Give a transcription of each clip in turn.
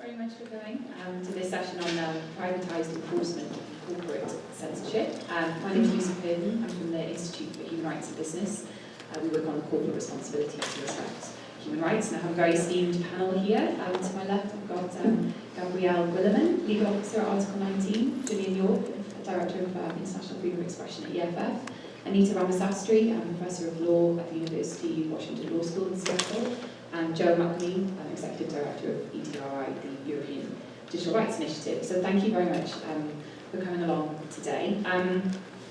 very much for coming um, to this session on um, privatised enforcement of corporate censorship. Um, my name is Lucy Purden. I'm from the Institute for Human Rights and Business. Uh, we work on the corporate responsibility to respect human rights, and I have a very esteemed panel here. Um, to my left, I've got um, Gabrielle Williman, Legal Officer at Article 19, Julian York, Director of um, International Freedom of Expression at EFF, Anita Ramasastri, um, Professor of Law at the University of Washington Law School in Seattle, and Joe McLean, I'm Executive Director of EDRI, the European Digital Rights Initiative. So thank you very much um, for coming along today. Um,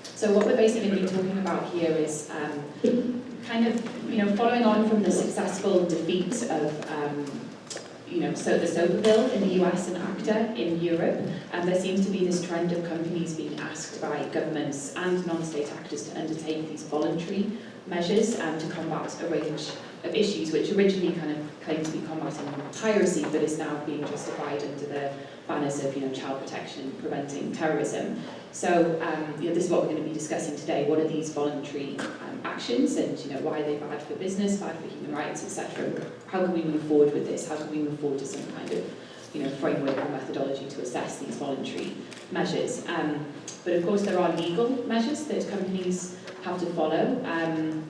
so what we're basically going to be talking about here is um, kind of, you know, following on from the successful defeat of um, you know, so the SOPA bill in the US and ACTA in Europe, and there seems to be this trend of companies being asked by governments and non-state actors to undertake these voluntary measures um, to combat a range of issues which originally kind of claimed to be combating piracy but is now being justified under the banners of you know, child protection, preventing terrorism. So um, you know, this is what we're going to be discussing today. What are these voluntary um, actions and you know, why are they bad for business, bad for human rights, etc. How can we move forward with this? How can we move forward to some kind of you know, framework or methodology to assess these voluntary measures? Um, but of course there are legal measures that companies have to follow um,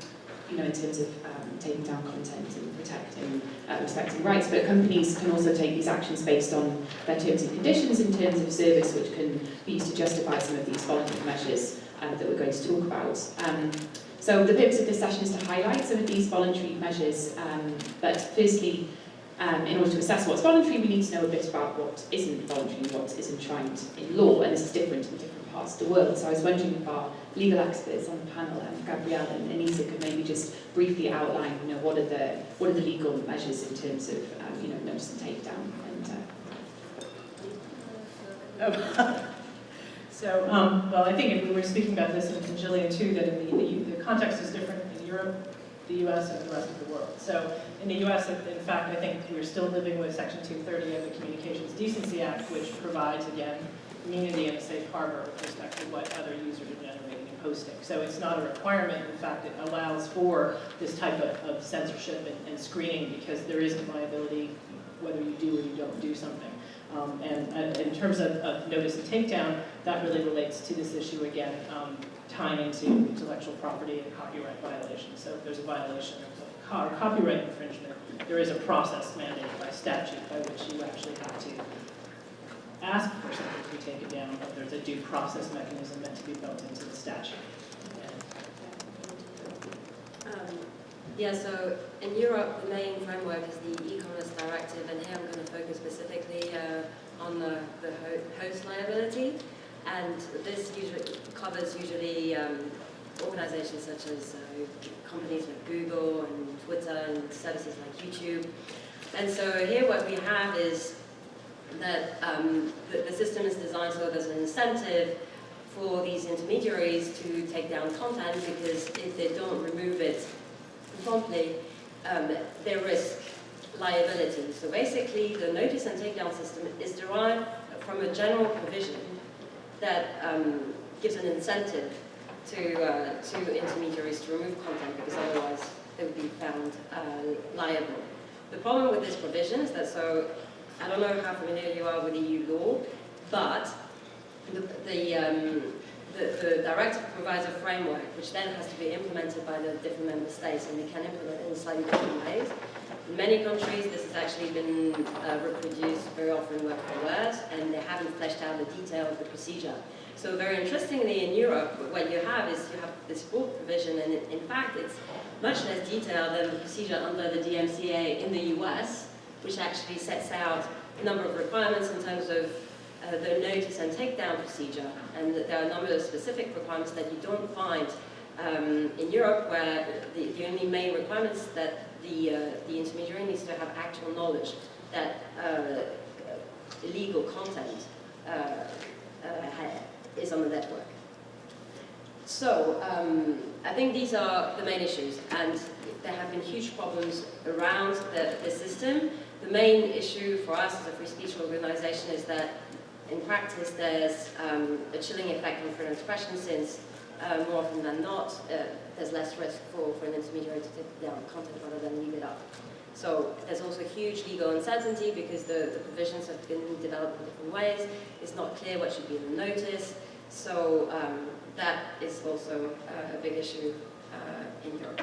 you know, in terms of taking down content and protecting, uh, respecting rights, but companies can also take these actions based on their terms and conditions in terms of service, which can be used to justify some of these voluntary measures um, that we're going to talk about. Um, so the purpose of this session is to highlight some of these voluntary measures, um, but firstly, um, in order to assess what's voluntary, we need to know a bit about what isn't voluntary and what is enshrined in law, and this is different in different parts of the world. So I was wondering if our legal experts on the panel, um, Gabrielle and Anita, could maybe just briefly outline, you know, what are the what are the legal measures in terms of, um, you know, notice and takedown. And, uh... oh. so, um, well, I think if we were speaking about this in Gillian too, that in the, the context is different in Europe, the U.S., and the rest of the world. So in the U.S., in fact, I think we're still living with Section 230 of the Communications Decency Act, which provides, again, immunity and a safe harbor with respect to what other users are generating and posting. So it's not a requirement. In fact, it allows for this type of, of censorship and, and, screening because there isn't liability whether you do or you don't do something. Um, and, and, in terms of, of, notice and takedown, that really relates to this issue again, um, tying into intellectual property and copyright violations. So if there's a violation of copyright infringement, there is a process mandated by statute by which you actually have to ask for something to be taken down, but there's a due process mechanism meant to be built into the statute. Um, yeah, so in Europe, the main framework is the e-commerce directive, and here I'm going to focus specifically uh, on the, the host liability. And this usually covers usually um, organizations such as uh, companies like Google and Twitter and services like YouTube. And so here what we have is that um, the, the, system is designed so there's an incentive for these intermediaries to take down content because if they don't remove it promptly, um, they risk liability. So basically, the notice and takedown system is derived from a general provision that um, gives an incentive to, uh, to intermediaries to remove content because otherwise they would be found uh, liable. The problem with this provision is that so I don't know how familiar you are with EU law, but the, the, um, the, the directive provides a framework which then has to be implemented by the different member states and they can implement it in slightly different ways. In many countries this has actually been uh, reproduced very often word for word and they haven't fleshed out the detail of the procedure. So very interestingly in Europe what you have is you have this broad provision and in fact it's much less detailed than the procedure under the DMCA in the US which actually sets out a number of requirements in terms of uh, the notice and takedown procedure, and there are a number of specific requirements that you don't find um, in Europe, where the, the, only main requirements that the, uh, the intermediary needs to have actual knowledge that uh, illegal content uh, uh, is on the network. So, um, I think these are the main issues, and there have been huge problems around the, the system, the main issue for us as a free speech organization is that in practice there's um, a chilling effect on freedom of expression since uh, more often than not uh, there's less risk for, for an intermediary to take down content rather than leave it up. So there's also huge legal uncertainty because the, the provisions have been developed in different ways. It's not clear what should be the notice. So um, that is also uh, a big issue uh, in Europe.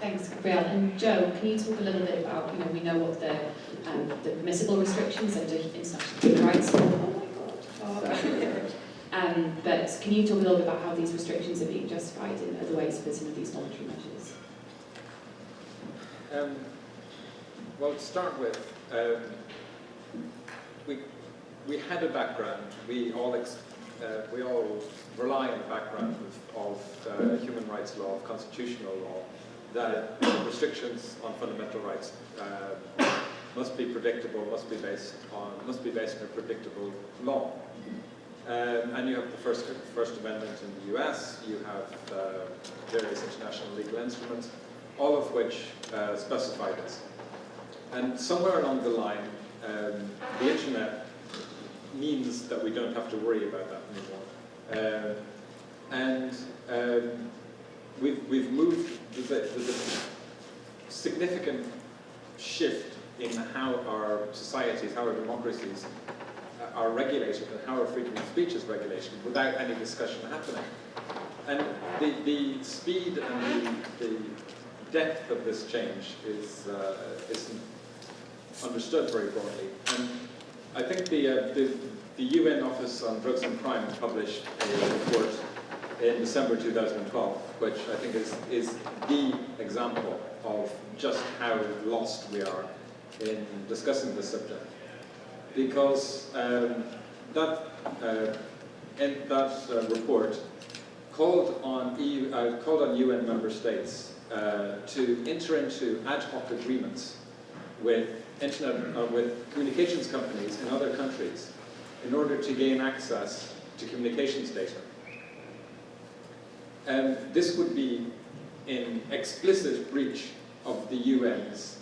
Thanks, Gabrielle. And Joe, can you talk a little bit about, you know, we know what the, um, the permissible restrictions under international human rights law. Oh my God. Sorry. Um, but can you talk a little bit about how these restrictions are being justified in other ways for some of these voluntary measures? Um, well, to start with, um, we, we had a background. We all, ex, uh, we all rely on the background of, of uh, human rights law, of constitutional law, that restrictions on fundamental rights uh, must be predictable, must be based on, must be based on a predictable law. Um, and you have the First, First Amendment in the US, you have uh, various international legal instruments, all of which uh, specify this. And somewhere along the line, um, the internet means that we don't have to worry about that anymore. Uh, and um, we've, we've moved, there's a, significant shift in how our societies, how our democracies are regulated and how our freedom of speech is regulated without any discussion happening. And the, the speed and the, the depth of this change is, uh, isn't understood very broadly. And I think the, uh, the, the UN Office on Drugs and Crime published a report in December 2012, which I think is, is the example of just how lost we are in discussing this subject. Because um, that, uh, in that uh, report called on, EU, uh, called on UN member states uh, to enter into ad hoc agreements with internet, uh, with communications companies in other countries in order to gain access to communications data. Um, this would be in explicit breach of the UN's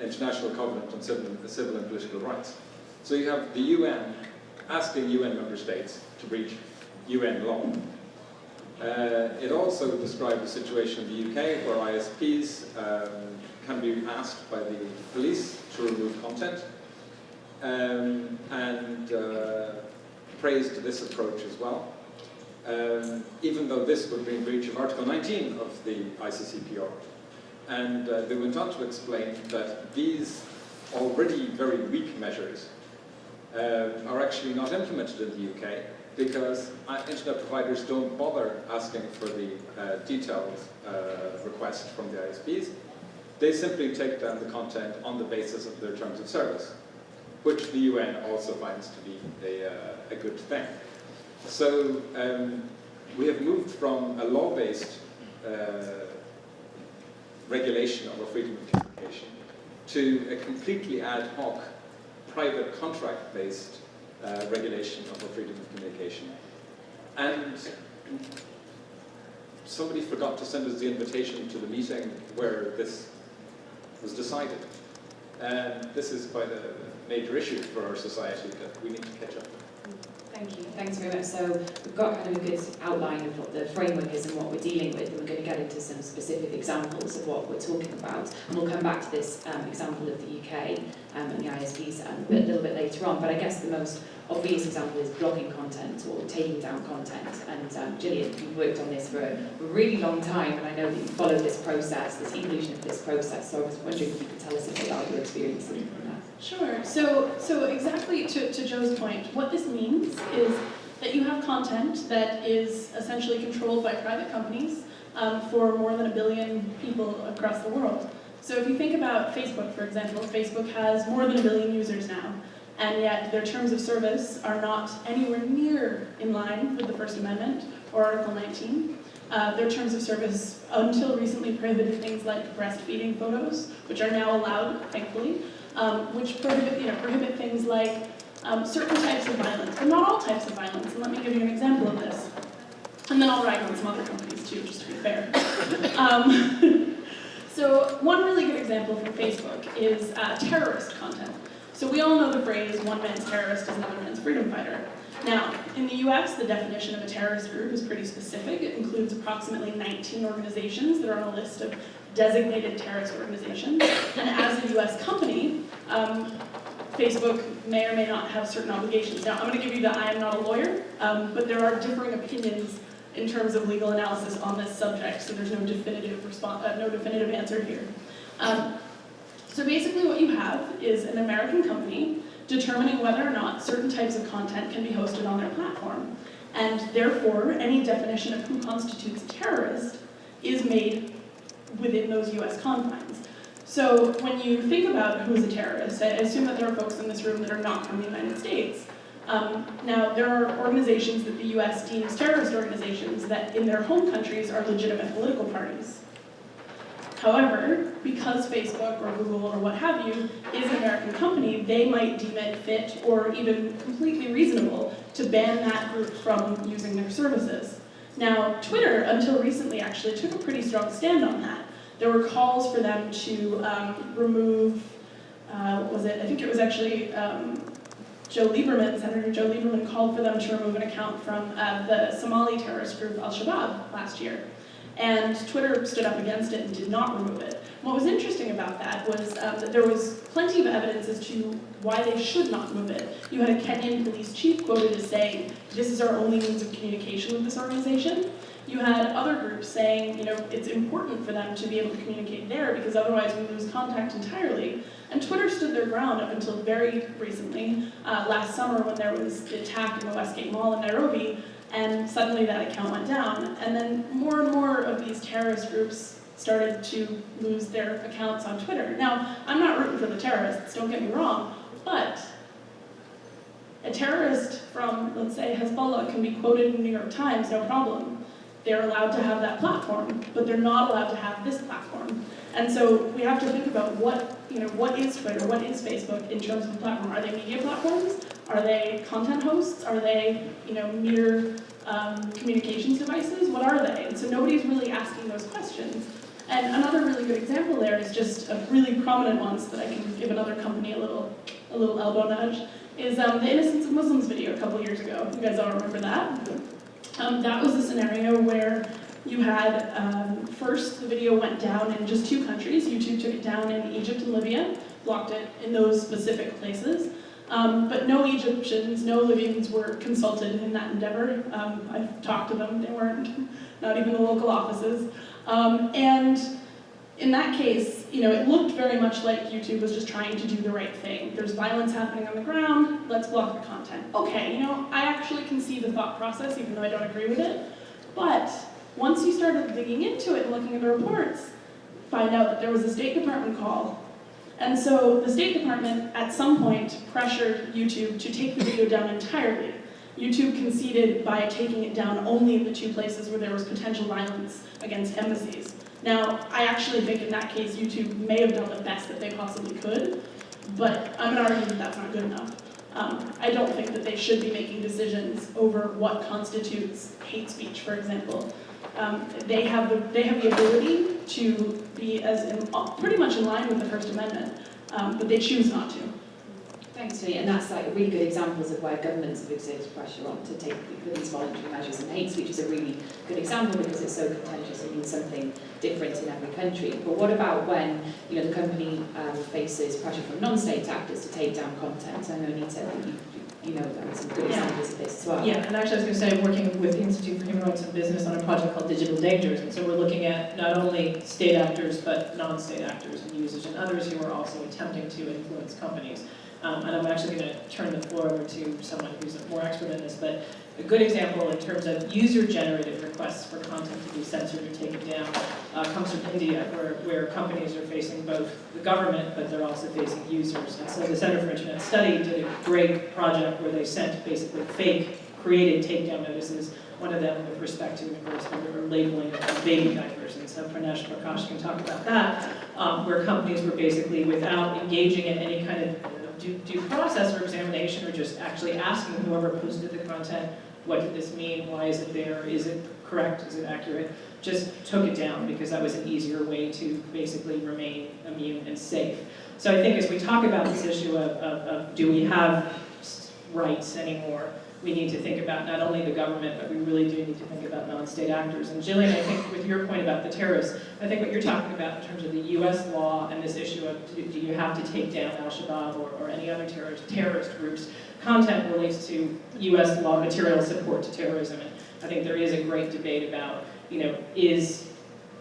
International Covenant on Civil, Civil and Political Rights. So you have the UN asking UN member states to breach UN law. Uh, it also described the situation in the UK where ISPs um, can be asked by the police to remove content um, and uh, praised this approach as well. Um, even though this would be in breach of Article 19 of the ICCPR. And uh, they went on to explain that these already very weak measures uh, are actually not implemented in the UK because uh, internet providers don't bother asking for the uh, detailed uh, request from the ISPs. They simply take down the content on the basis of their terms of service, which the UN also finds to be a, uh, a good thing. So um, we have moved from a law-based uh, regulation of our freedom of communication to a completely ad hoc, private contract-based uh, regulation of our freedom of communication. And somebody forgot to send us the invitation to the meeting where this was decided. And this is quite a major issue for our society that we need to catch up with. Thank you. Thanks very much. So we've got kind of a good outline of what the framework is and what we're dealing with, and we're going to get into some specific examples of what we're talking about. And we'll come back to this um, example of the UK um, and the ISPs um, a, bit, a little bit later on. But I guess the most obvious example is blocking content or taking down content. And um, Jillian, you've worked on this for a, really long time, and I know that you followed this process, this evolution of this process. So I was wondering if you could tell us a bit about your experience. Sure. So, so exactly to, to Joe's point, what this means is that you have content that is essentially controlled by private companies um, for more than a billion people across the world. So if you think about Facebook, for example, Facebook has more than a billion users now, and yet their terms of service are not anywhere near in line with the First Amendment or Article 19. Uh, their terms of service until recently prohibited things like breastfeeding photos, which are now allowed, thankfully, um, which prohibit, you know, prohibit things like um, certain types of violence, but not all types of violence. And let me give you an example of this. And then I'll rag on some other companies too, just to be fair. Um, so one really good example from Facebook is uh, terrorist content. So we all know the phrase, one man's terrorist is another man's freedom fighter. Now, in the US, the definition of a terrorist group is pretty specific. It includes approximately 19 organizations that are on a list of designated terrorist organizations. And as a US company, um, Facebook may or may not have certain obligations. Now, I'm going to give you the I am not a lawyer, um, but there are differing opinions in terms of legal analysis on this subject, so there's no definitive response, uh, no definitive answer here. Um, so basically what you have is an American company determining whether or not certain types of content can be hosted on their platform. And therefore, any definition of who constitutes a terrorist is made within those US confines. So when you think about who's a terrorist, I assume that there are folks in this room that are not from the United States. Um, now, there are organizations that the US deems terrorist organizations that in their home countries are legitimate political parties. However, because Facebook or Google or what have you is an American company, they might deem it fit or even completely reasonable to ban that group from using their services. Now, Twitter, until recently, actually took a pretty strong stand on that. There were calls for them to um, remove, uh, was it, I think it was actually um, Joe Lieberman, Senator Joe Lieberman called for them to remove an account from uh, the Somali terrorist group Al-Shabaab last year. And Twitter stood up against it and did not remove it. What was interesting about that was um, that there was plenty of evidence as to why they should not move it. You had a Kenyan police chief quoted as saying, this is our only means of communication with this organization. You had other groups saying, you know, it's important for them to be able to communicate there because otherwise we lose contact entirely. And Twitter stood their ground up until very recently, uh, last summer when there was the attack in the Westgate Mall in Nairobi, and suddenly that account went down. And then more and more of these terrorist groups started to lose their accounts on Twitter. Now, I'm not rooting for the terrorists, don't get me wrong, but a terrorist from, let's say, Hezbollah can be quoted in the New York Times, no problem. They're allowed to have that platform, but they're not allowed to have this platform. And so we have to think about what, you know, what is Twitter, what is Facebook in terms of platform? Are they media platforms? Are they content hosts? Are they, you know, mere um, communications devices? What are they? And so nobody's really asking those questions. And another really good example there is just a really prominent one so that I can give another company a little, a little elbow nudge, is um, the Innocence of Muslims video a couple years ago. You guys all remember that? Um, that was a scenario where you had, um, first the video went down in just two countries. YouTube took it down in Egypt and Libya, blocked it in those specific places. Um, but no Egyptians, no Libyans were consulted in that endeavor. Um, I've talked to them, they weren't, not even the local offices. Um, and in that case, you know, it looked very much like YouTube was just trying to do the right thing. There's violence happening on the ground, let's block the content. Okay, you know, I actually can see the thought process, even though I don't agree with it. But once you started digging into it and looking at the reports, find out that there was a State Department call. And so the State Department, at some point, pressured YouTube to take the video down entirely. YouTube conceded by taking it down only in the two places where there was potential violence against embassies. Now, I actually think in that case, YouTube may have done the best that they possibly could, but I'm gonna argue that that's not good enough. Um, I don't think that they should be making decisions over what constitutes hate speech, for example. Um, they have the they have the ability to be as in, pretty much in line with the First Amendment, um, but they choose not to. Thanks, Tony. And that's like really good examples of where governments have exerted pressure on to take these voluntary measures. And hate speech is a really good example because it's so contentious and means something different in every country. But what about when you know the company um, faces pressure from non-state actors to take down content? I know Anita, you you know there are some good Yeah. of this as well. Yeah, and actually I was going to say, I'm working with the Institute for Human Rights and Business on a project called Digital Dangers, and so we're looking at not only state actors, but non-state actors and users and others who are also attempting to influence companies. Um, and I'm actually going to turn the floor over to someone who's more expert in this, but a good example in terms of user-generated requests for content to be censored or taken down uh, comes from India, where, where companies are facing both the government, but they're also facing users. And so the Center for Internet Study did a great project where they sent basically fake created takedown notices, one of them with respect to, we were labeling of baby diapers, and so Pranesh Prakash can talk about that, um, where companies were basically, without engaging in any kind of due, due process or examination, or just actually asking whoever posted the content, what did this mean, why is it there, is it correct, is it accurate, just took it down because that was an easier way to basically remain immune and safe. So I think as we talk about this issue of, of, of do we have rights anymore, we need to think about not only the government, but we really do need to think about non-state actors. And Jillian, I think with your point about the terrorists, I think what you're talking about in terms of the US law and this issue of do, you have to take down Al-Shabaab or, or any other terrorist, terrorist groups, content relates to US law material support to terrorism. And I think there is a great debate about, you know, is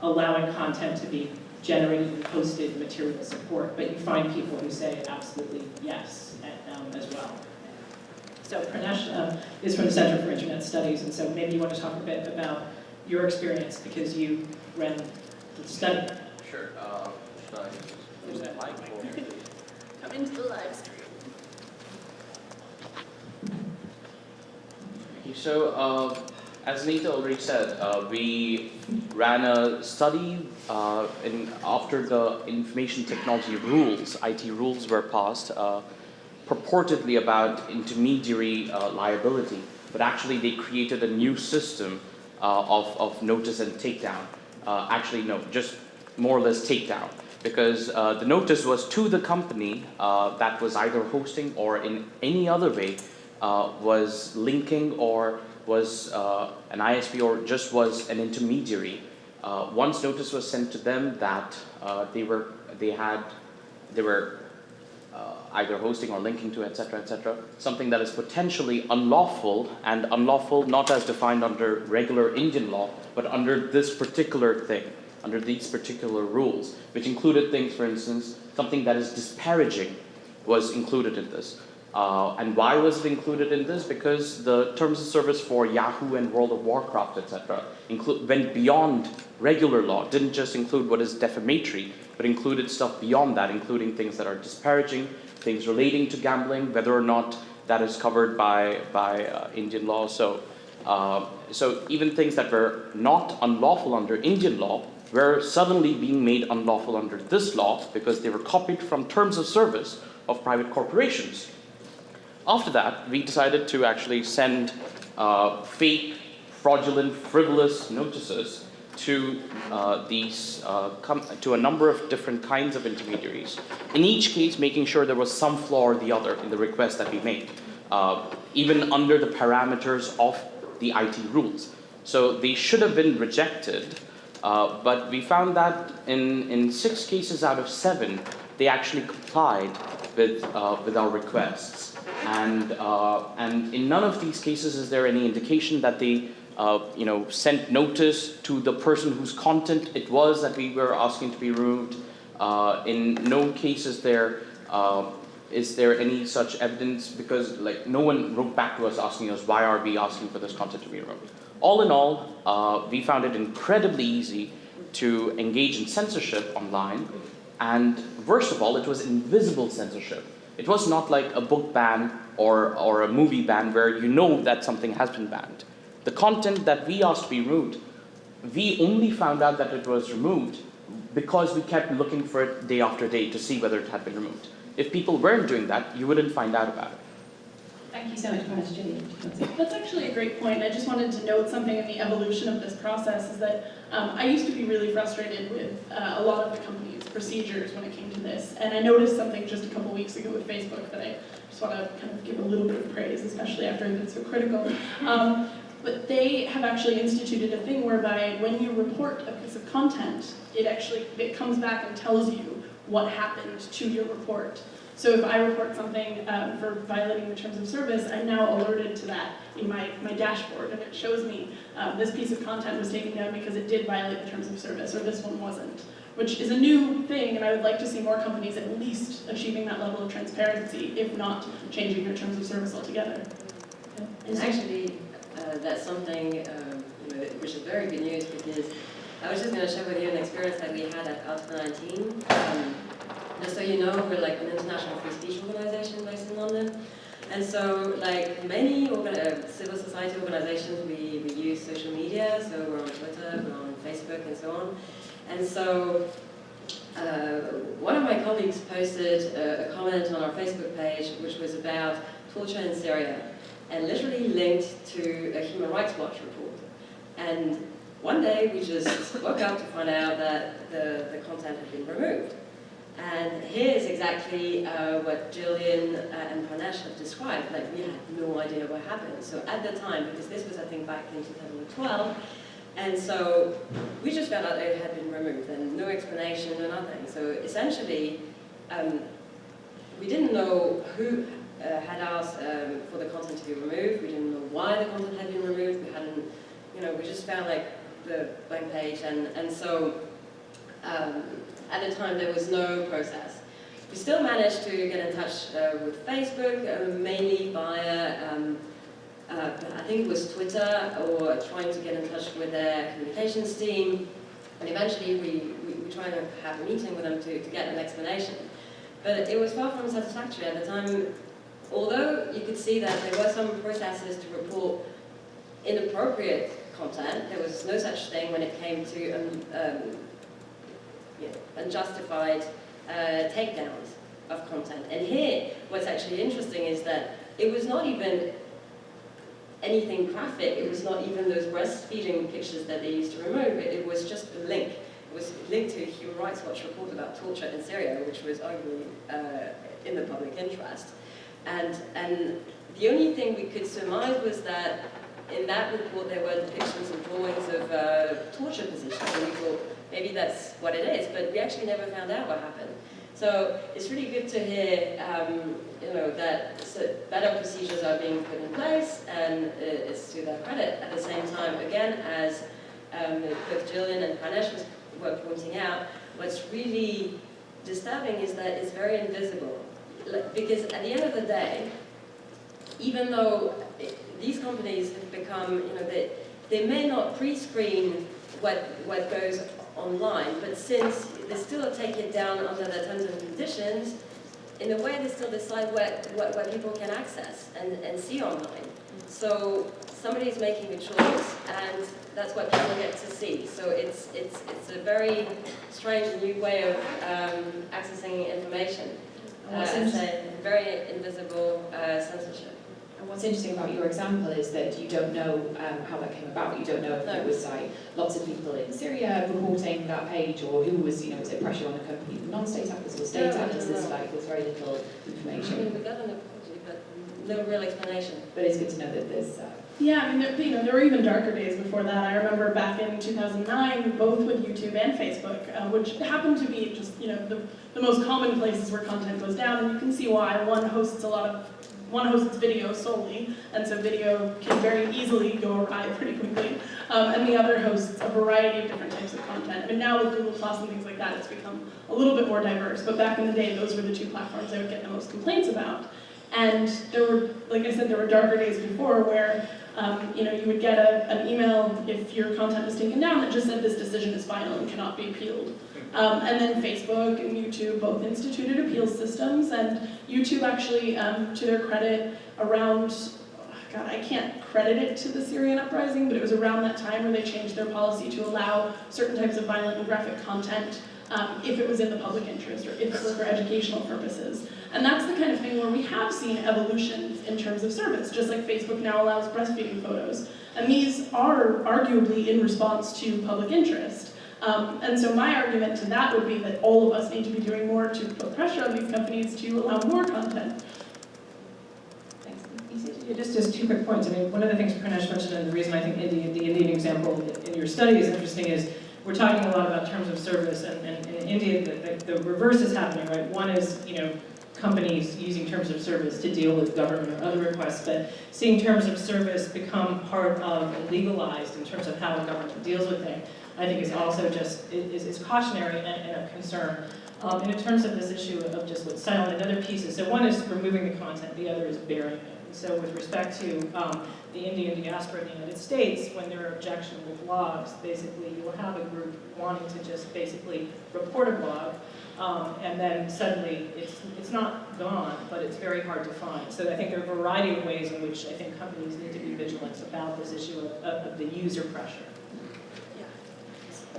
allowing content to be generated and posted material support, but you find people who say absolutely yes um, as well. So Pranesh uh, is from the Center for Internet Studies, and so maybe you want to talk a bit about your experience because you ran the study. Sure. Uh, should I There's that mic or- Come into the live stream. Okay, so uh, as Nita already said, uh, we ran a study uh, in, after the information technology rules, IT rules were passed, uh, purportedly about intermediary uh, liability, but actually they created a new system uh, of, of notice and takedown. Uh, actually, no, just more or less takedown. Because the notice was to the company that was either hosting or in any other way was linking or was uh, an ISP or just was an intermediary. Uh, once notice was sent to them that uh, they were they had they were uh, either hosting or linking to etc etc something that is potentially unlawful and unlawful not as defined under regular Indian law but under this particular thing under these particular rules which included things for instance something that is disparaging was included in this uh, and why was it included in this? Because the terms of service for Yahoo and World of Warcraft, etc., went beyond regular law, didn't just include what is defamatory, but included stuff beyond that, including things that are disparaging, things relating to gambling, whether or not that is covered by, by uh, Indian law. So, uh, so even things that were not unlawful under Indian law were suddenly being made unlawful under this law because they were copied from terms of service of private corporations. After that, we decided to actually send uh, fake, fraudulent, frivolous notices to uh, these uh, to a number of different kinds of intermediaries. In each case, making sure there was some flaw or the other in the request that we made, uh, even under the parameters of the IT rules. So they should have been rejected, uh, but we found that in, in six cases out of seven, they actually complied with, uh, with our requests. And, uh, and in none of these cases is there any indication that they uh, you know, sent notice to the person whose content it was that we were asking to be removed. Uh, in no cases there uh, is there any such evidence because like no one wrote back to us asking us why are we asking for this content to be removed. All in all, uh, we found it incredibly easy to engage in censorship online and worst of all, it was invisible censorship. It was not like a book ban or, or a movie ban where you know that something has been banned. The content that we asked to be removed, we only found out that it was removed because we kept looking for it day after day to see whether it had been removed. If people weren't doing that, you wouldn't find out about it. Thank you so much, Pranesh. Julie. That's actually a great point. I just wanted to note something in the evolution of this process is that um, I used to be really frustrated with uh, a lot of the company's procedures when it came to this. And I noticed something just a couple weeks ago with Facebook that I just want to kind of give a little bit of praise, especially after I've been so critical. Um, but they have actually instituted a thing whereby when you report a piece of content, it actually it comes back and tells you what happened to your report. So if I report something um, for violating the terms of service, I'm now alerted to that in my, my dashboard, and it shows me um, this piece of content was taken down because it did violate the terms of service, or this one wasn't, which is a new thing, and I would like to see more companies at least achieving that level of transparency, if not changing their terms of service altogether. And actually, uh, that's something um, you know, which is very good news because I was just going to share with you an experience that we had at Article 19. Just so you know, we're like an international free speech organization based in London. And so, like many uh, civil society organizations, we, we use social media. So we're on Twitter, we're on Facebook, and so on. And so, uh, one of my colleagues posted a, a comment on our Facebook page, which was about torture in Syria, and literally linked to a Human Rights Watch report. And one day we just woke up to find out that the, the content had been removed. And here's exactly uh, what Jillian uh, and Pranesh have described. Like, we had no idea what happened. So at the time, because this was, I think, back in 2012, and so we just found out it had been removed and no explanation, no nothing. So essentially, um, we didn't know who uh, had asked um, for the content to be removed. We didn't know why the content had been removed. We hadn't, you know, we just found like the blank page. And, and so um, at the time, there was no process. We still managed to get in touch uh, with Facebook, uh, mainly via, um, uh, I think it was Twitter, or trying to get in touch with their communications team. And eventually, we, we, we tried to have a meeting with them to, to get an explanation. But it was far from satisfactory at the time. Although you could see that there were some processes to report inappropriate content, there was no such thing when it came to um, um, you know, unjustified uh, takedowns of content. And here, what's actually interesting is that it was not even anything graphic, it was not even those breastfeeding pictures that they used to remove, it, it was just a link. It was linked to a Human Rights Watch report about torture in Syria, which was arguably uh, in the public interest. And, and the only thing we could surmise was that in that report there were depictions and drawings of uh, torture positions, and we thought maybe that's what it is, but we actually never found out what happened. So it's really good to hear, um, you know, that better procedures are being put in place, and it's to their credit. At the same time, again, as um, both Jillian and Pranesh were pointing out, what's really disturbing is that it's very invisible. Because at the end of the day, even though these companies have become, you know, they, they may not pre-screen what, what goes online, but since they still take it down under the terms and conditions, in a way they still decide what, what, what people can access and, and see online. So somebody is making a choice, and that's what people get to see. So it's, it's, it's a very strange new way of um, accessing information. Uh, it's a very invisible uh, censorship. And what's interesting about your example is that you don't know um, how that came about. You don't know if No. it was like lots of people in Syria reporting that page, or who was, you know, was it pressure on the company from non-state actors or state No, no, actors? There's like there's very little I information, mean, we got an apology, but no real explanation. but it's good to know that there's. Uh, Yeah, I mean, there, you know, there were even darker days before that. I remember back in 2009, both with YouTube and Facebook, uh, which happened to be just, you know, the, the most common places where content goes down, and you can see why. One hosts a lot of, one hosts video solely, and so video can very easily go awry pretty quickly, um, and the other hosts a variety of different types of content. But now with Google Plus and things like that, it's become a little bit more diverse, but back in the day, those were the two platforms I would get the most complaints about. And there were, like I said, there were darker days before where um, you know, you would get a, an email if your content was taken down that just said this decision is final and cannot be appealed. Um, and then Facebook and YouTube both instituted appeal systems, and YouTube actually, um, to their credit, around, God, I can't credit it to the Syrian uprising, but it was around that time where they changed their policy to allow certain types of violent and graphic content um, if it was in the public interest or if it was for educational purposes. And that's the kind of thing where we have seen evolutions in terms of service, just like Facebook now allows breastfeeding photos. And these are arguably in response to public interest. Um, and so my argument to that would be that all of us need to be doing more to put pressure on these companies to allow more content. Yeah, just, just two quick points. I mean, one of the things Pranesh mentioned, and the reason I think India, the Indian example in your study is interesting is we're talking a lot about terms of service, and, and in India, the, the, the reverse is happening, right? One is, you know, companies using terms of service to deal with government or other requests, but seeing terms of service become part of and legalized in terms of how a government deals with things, I think is also just, is, is cautionary and, and a concern. Um, and in terms of this issue of just what's silent and other pieces, so one is removing the content, the other is burying it. So with respect to um, the Indian diaspora in the United States, when there are objectionable blogs, basically you will have a group wanting to just basically report a blog, um, and then suddenly it's, it's not gone, but it's very hard to find. So I think there are a variety of ways in which I think companies need to be vigilant about this issue of, of, of the user pressure.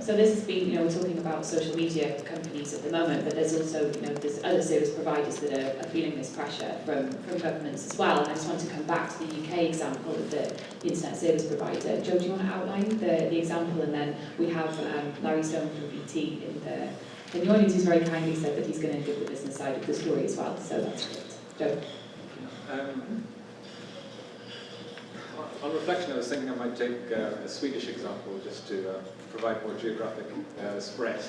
So this has been, you know, we're talking about social media companies at the moment, but there's also, you know, there's other service providers that are, are feeling this pressure from, from governments as well. And I just want to come back to the UK example of the, internet service provider. Joe, do you want to outline the, the example? And then we have um, Larry Stone from BT in the, in the audience who's very kindly said that he's going to give the business side of the story as well. So that's great. Joe. Um, on reflection, I was thinking I might take uh, a Swedish example just to uh, provide more geographic uh, spread.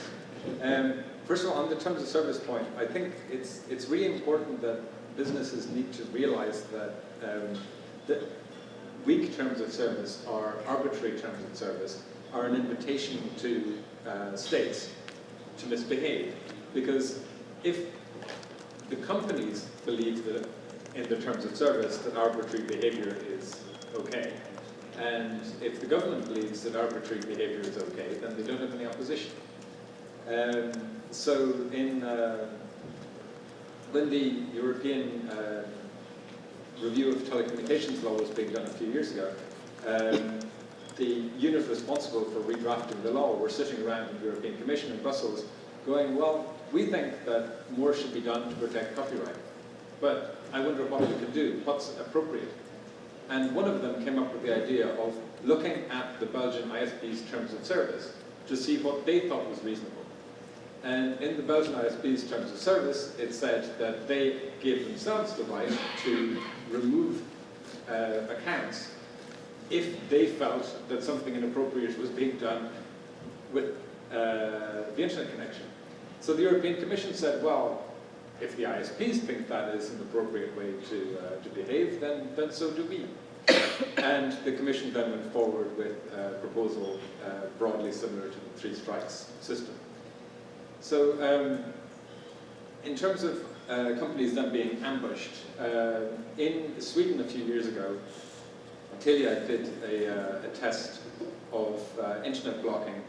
Um, first of all, on the terms of service point, I think it's, it's really important that businesses need to realize that, um, that weak terms of service or arbitrary terms of service are an invitation to uh, states to misbehave. Because if the companies believe that in the terms of service that arbitrary behavior is okay, and if the government believes that arbitrary behavior is okay, then they don't have any opposition. Um, so in, uh, when the European uh, review of telecommunications law was being done a few years ago, um, the unit responsible for redrafting the law were sitting around the European Commission in Brussels going, well, we think that more should be done to protect copyright. But I wonder what we could do, what's appropriate. And one of them came up with the idea of looking at the Belgian ISP's terms of service to see what they thought was reasonable. And in the Belgian ISP's terms of service, it said that they gave themselves the right to remove uh, accounts if they felt that something inappropriate was being done with uh, the internet connection. So the European Commission said, well, if the ISPs think that is an appropriate way to, uh, to behave, then, then so do we. and the Commission then went forward with a proposal uh, broadly similar to the three strikes system. So um, in terms of uh, companies then being ambushed, uh, in Sweden a few years ago, Telia did a, uh, a test of uh, internet blocking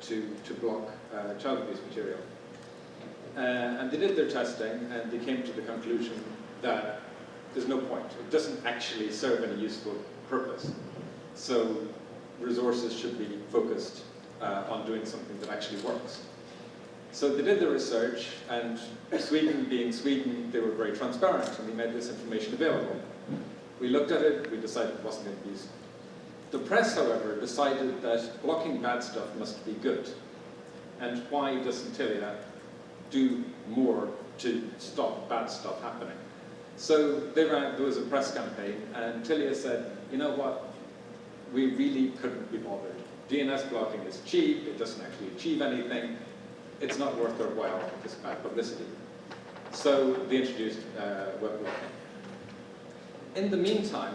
to, to block child abuse material. Uh, and they did their testing and they came to the conclusion that there's no point. It doesn't actually serve any useful purpose. So resources should be focused uh, on doing something that actually works. So they did the research and Sweden being Sweden, they were very transparent and they made this information available. We looked at it, we decided it wasn't going to be used. The press, however, decided that blocking bad stuff must be good. And why doesn't Telia do more to stop bad stuff happening? So they ran, there was a press campaign, and Telia said, you know what, we really couldn't be bothered. DNS blocking is cheap, it doesn't actually achieve anything, it's not worth our while, this bad publicity. So they introduced uh, web blocking. In the meantime,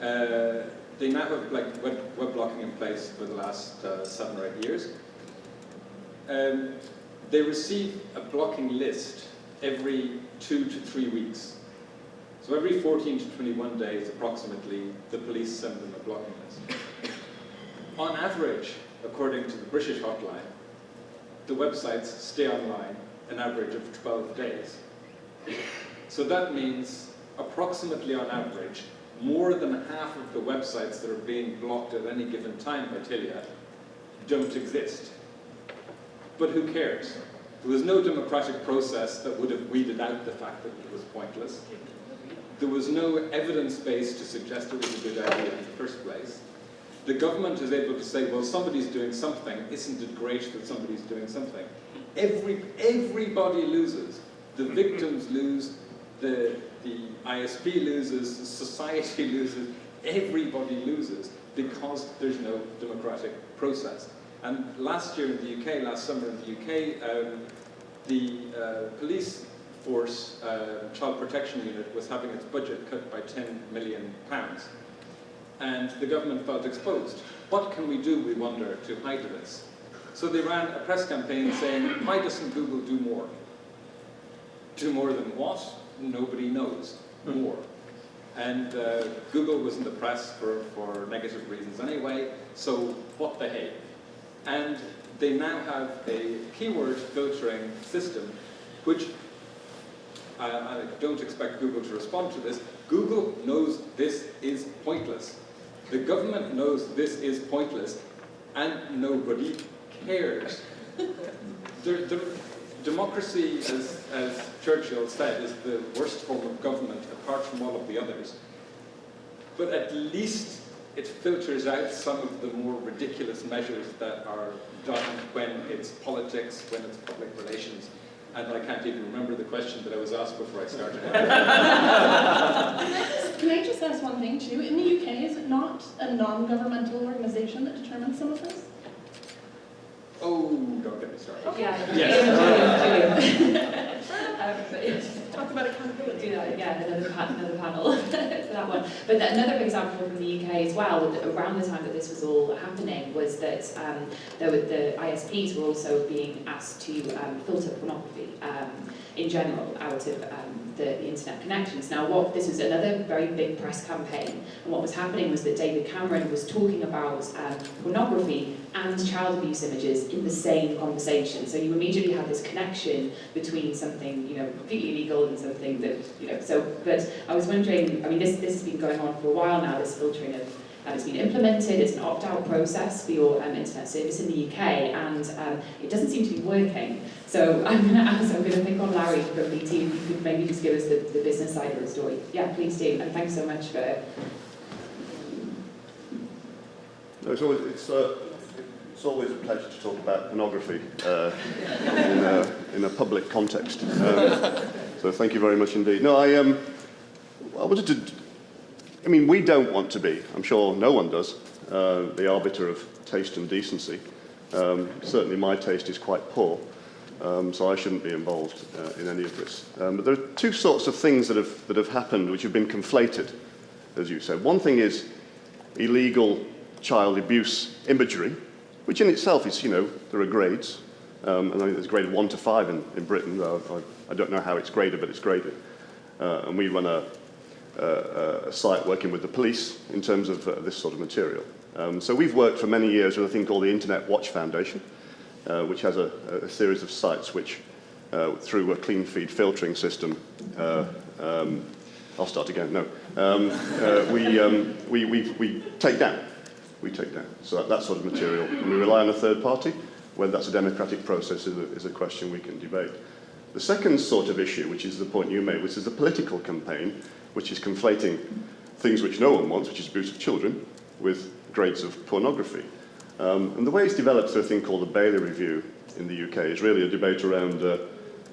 uh, they now have like web, web blocking in place for the last uh, seven or eight years. Um, they receive a blocking list every two to three weeks. So every 14 to 21 days, approximately, the police send them a blocking list. On average, according to the British hotline, the websites stay online an average of 12 days. So that means approximately on average, more than half of the websites that are being blocked at any given time by Telia don't exist. But who cares? There was no democratic process that would have weeded out the fact that it was pointless. There was no evidence base to suggest it was a good idea in the first place. The government is able to say, well, somebody's doing something. Isn't it great that somebody's doing something? Every, everybody loses. The mm-hmm. victims lose, the, the ISP loses, the society loses, everybody loses because there's no democratic process. And last year in the UK, last summer in the UK, um, the uh, police force uh, child protection unit was having its budget cut by 10 million pounds. And the government felt exposed. What can we do, we wonder, to hide this? So they ran a press campaign saying, why doesn't Google do more? Do more than what? Nobody knows. More. And uh, Google was in the press for, for negative reasons anyway, so what the hey? And they now have a keyword filtering system, which I, I don't expect Google to respond to this. Google knows this is pointless. The government knows this is pointless. and nobody cares. the, the, democracy, as, as Churchill said, is the worst form of government apart from all of the others. But at least it filters out some of the more ridiculous measures that are done when it's politics, when it's public relations. And I can't even remember the question that I was asked before I started. Can I just ask one thing too? In the UK, is it not a non-governmental organization that determines some of this? oh, don't get me started. Yeah. Yes. Um, it's- talk about accountability. You know, yeah, another, pa another panel for that one. But the, another example from the UK as well, around the time that this was all happening, was that um, there were, the ISPs were also being asked to um, filter pornography um, in general out of um, the, the internet connections. Now, what this was another very big press campaign, and what was happening was that David Cameron was talking about um, pornography and child abuse images in the same conversation. So you immediately had this connection between something, you know, completely illegal and something that, you know, so, but I was wondering, I mean, this, this has been going on for a while now, this filtering of, and it's been implemented, it's an opt-out process for your um, internet service in the UK, and um, it doesn't seem to be working. So I'm going to ask, I'm going to pick on Larry from BT, if you could maybe just give us the, the business side of the story. Yeah, please do, and thanks so much for No, it's always, it's, uh, it's always a pleasure to talk about pornography uh, in, a, in a public context. Um, so thank you very much indeed. No, I, um, I wanted to, I mean, we don't want to be, I'm sure no one does, uh, the arbiter of taste and decency. Um, certainly my taste is quite poor, um, so I shouldn't be involved uh, in any of this. Um, but there are two sorts of things that have, that have happened which have been conflated, as you said. One thing is illegal child abuse imagery, which in itself is, you know, there are grades. Um, and I think there's grade one to five in, in Britain. Uh, I, I don't know how it's graded, but it's graded. Uh, and we run a, a, a site working with the police in terms of uh, this sort of material. Um, so we've worked for many years with a thing called the Internet Watch Foundation, uh, which has a, a series of sites which, uh, through a clean feed filtering system, uh, um, I'll start again, no, um, uh, we, um, we, we, we take down we take down. So that, that sort of material. And we rely on a third party. Whether that's a democratic process is a, is a question we can debate. The second sort of issue, which is the point you made, which is the political campaign, which is conflating things which no one wants, which is abuse of children, with grades of pornography. Um, and the way it's developed through a thing called the Bailey Review in the UK is really a debate around uh,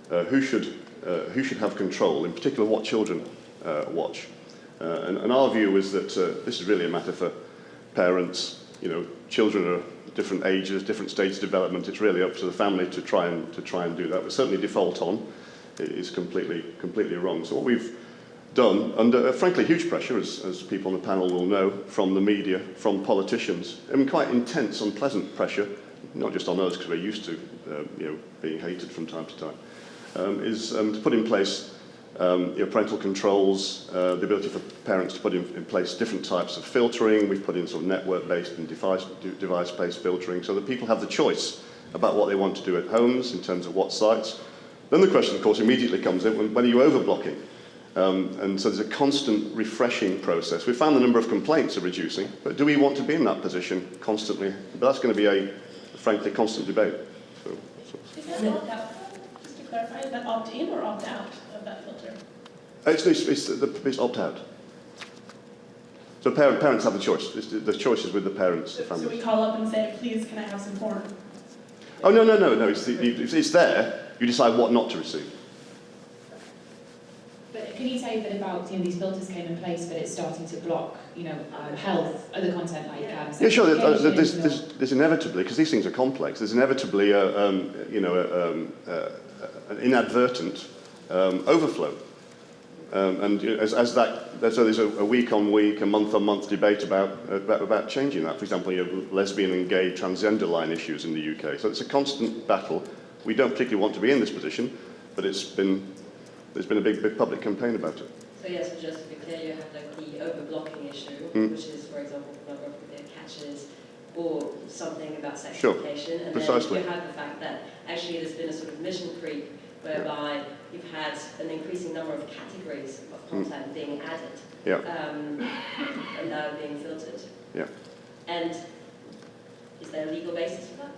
uh, who, should, uh, who should have control, in particular what children uh, watch. Uh, and, and our view is that uh, this is really a matter for parents, you know, children are different ages, different stages of development. It's really up to the family to try and to try and do that. But certainly default on is completely completely wrong. So what we've done under uh, frankly huge pressure, as, as people on the panel will know, from the media, from politicians, mean quite intense, unpleasant pressure, not just on us because we're used to uh, you know being hated from time to time, um, is um, to put in place um, you know, parental controls, uh, the ability for parents to put in, in place different types of filtering. We've put in sort of network-based and device, device-based filtering so that people have the choice about what they want to do at homes in terms of what sites. Then the question, of course, immediately comes in, when, when are you overblocking? Um, and so there's a constant refreshing process. We found the number of complaints are reducing, but do we want to be in that position constantly? But that's going to be a, frankly, constant debate. So, so. Is that opt-out? Just to clarify, is that opt-in or opt-out of that filter? It's, it's, it's, the- it's opt-out. So parent, parents have the choice. It's, the choice is with the parents, the So so we call up and say, please, can I have some porn? Oh, no, no, no, no. It's, the, it's there. You decide what not to receive. But can you say a bit about, you know, these filters came in place, but it's starting to block, you know, um, health, other content like um, Yeah, sure. There's, there's, there's, there's inevitably, because these things are complex, there's inevitably a, um, you know, a, um, uh, an inadvertent um, overflow. Um, and as, as that, so there's a, a week-on-week, a month-on-month debate about, about, about changing that. For example, you have lesbian and gay transgender line issues in the UK. So it's a constant battle. We don't particularly want to be in this position, but it's been, there's been a big, big public campaign about it. So yes, so just to be clear, you have like the over-blocking issue, Mm. which is, for example, pornography that catches, or something about sex Sure, education. And precisely. then you have the fact that actually there's been a sort of mission creep whereby you've had an increasing number of categories of content being added Yeah. um, and now being filtered. Yeah. And Is there a legal basis for that?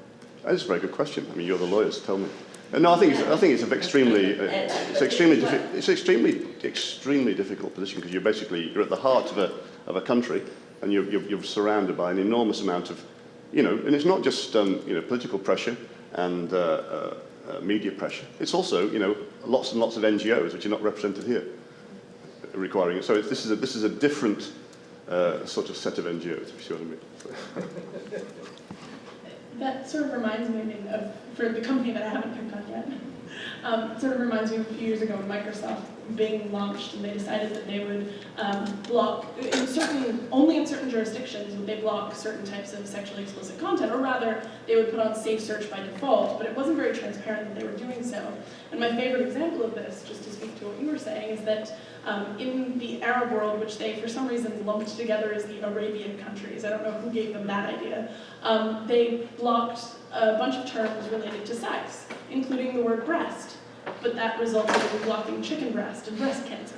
That's a very good question. I mean, you're the lawyers. Tell me. No, I think it's, I think it's an extremely, uh, it's extremely, it's extremely, extremely difficult position because you're basically you're at the heart of a of a country, and you're, you're, you're surrounded by an enormous amount of, you know, and it's not just um, you know political pressure and uh, uh, uh, media pressure. It's also you know lots and lots of NGOs which are not represented here, requiring it. So this is a this is a different uh, sort of set of NGOs. If you see what I mean. That sort of reminds me of, for the company that I haven't picked on yet, um, sort of reminds me of a few years ago when Microsoft Bing launched and they decided that they would um, block, in certain, only in certain jurisdictions would they block certain types of sexually explicit content, or rather, they would put on safe search by default, but it wasn't very transparent that they were doing so. And my favorite example of this, just to speak to what you were saying, is that um, in the Arab world, which they for some reason lumped together as the Arabian countries, I don't know who gave them that idea, um, they blocked a bunch of terms related to sex, including the word breast. But that resulted in blocking chicken breast and breast cancer.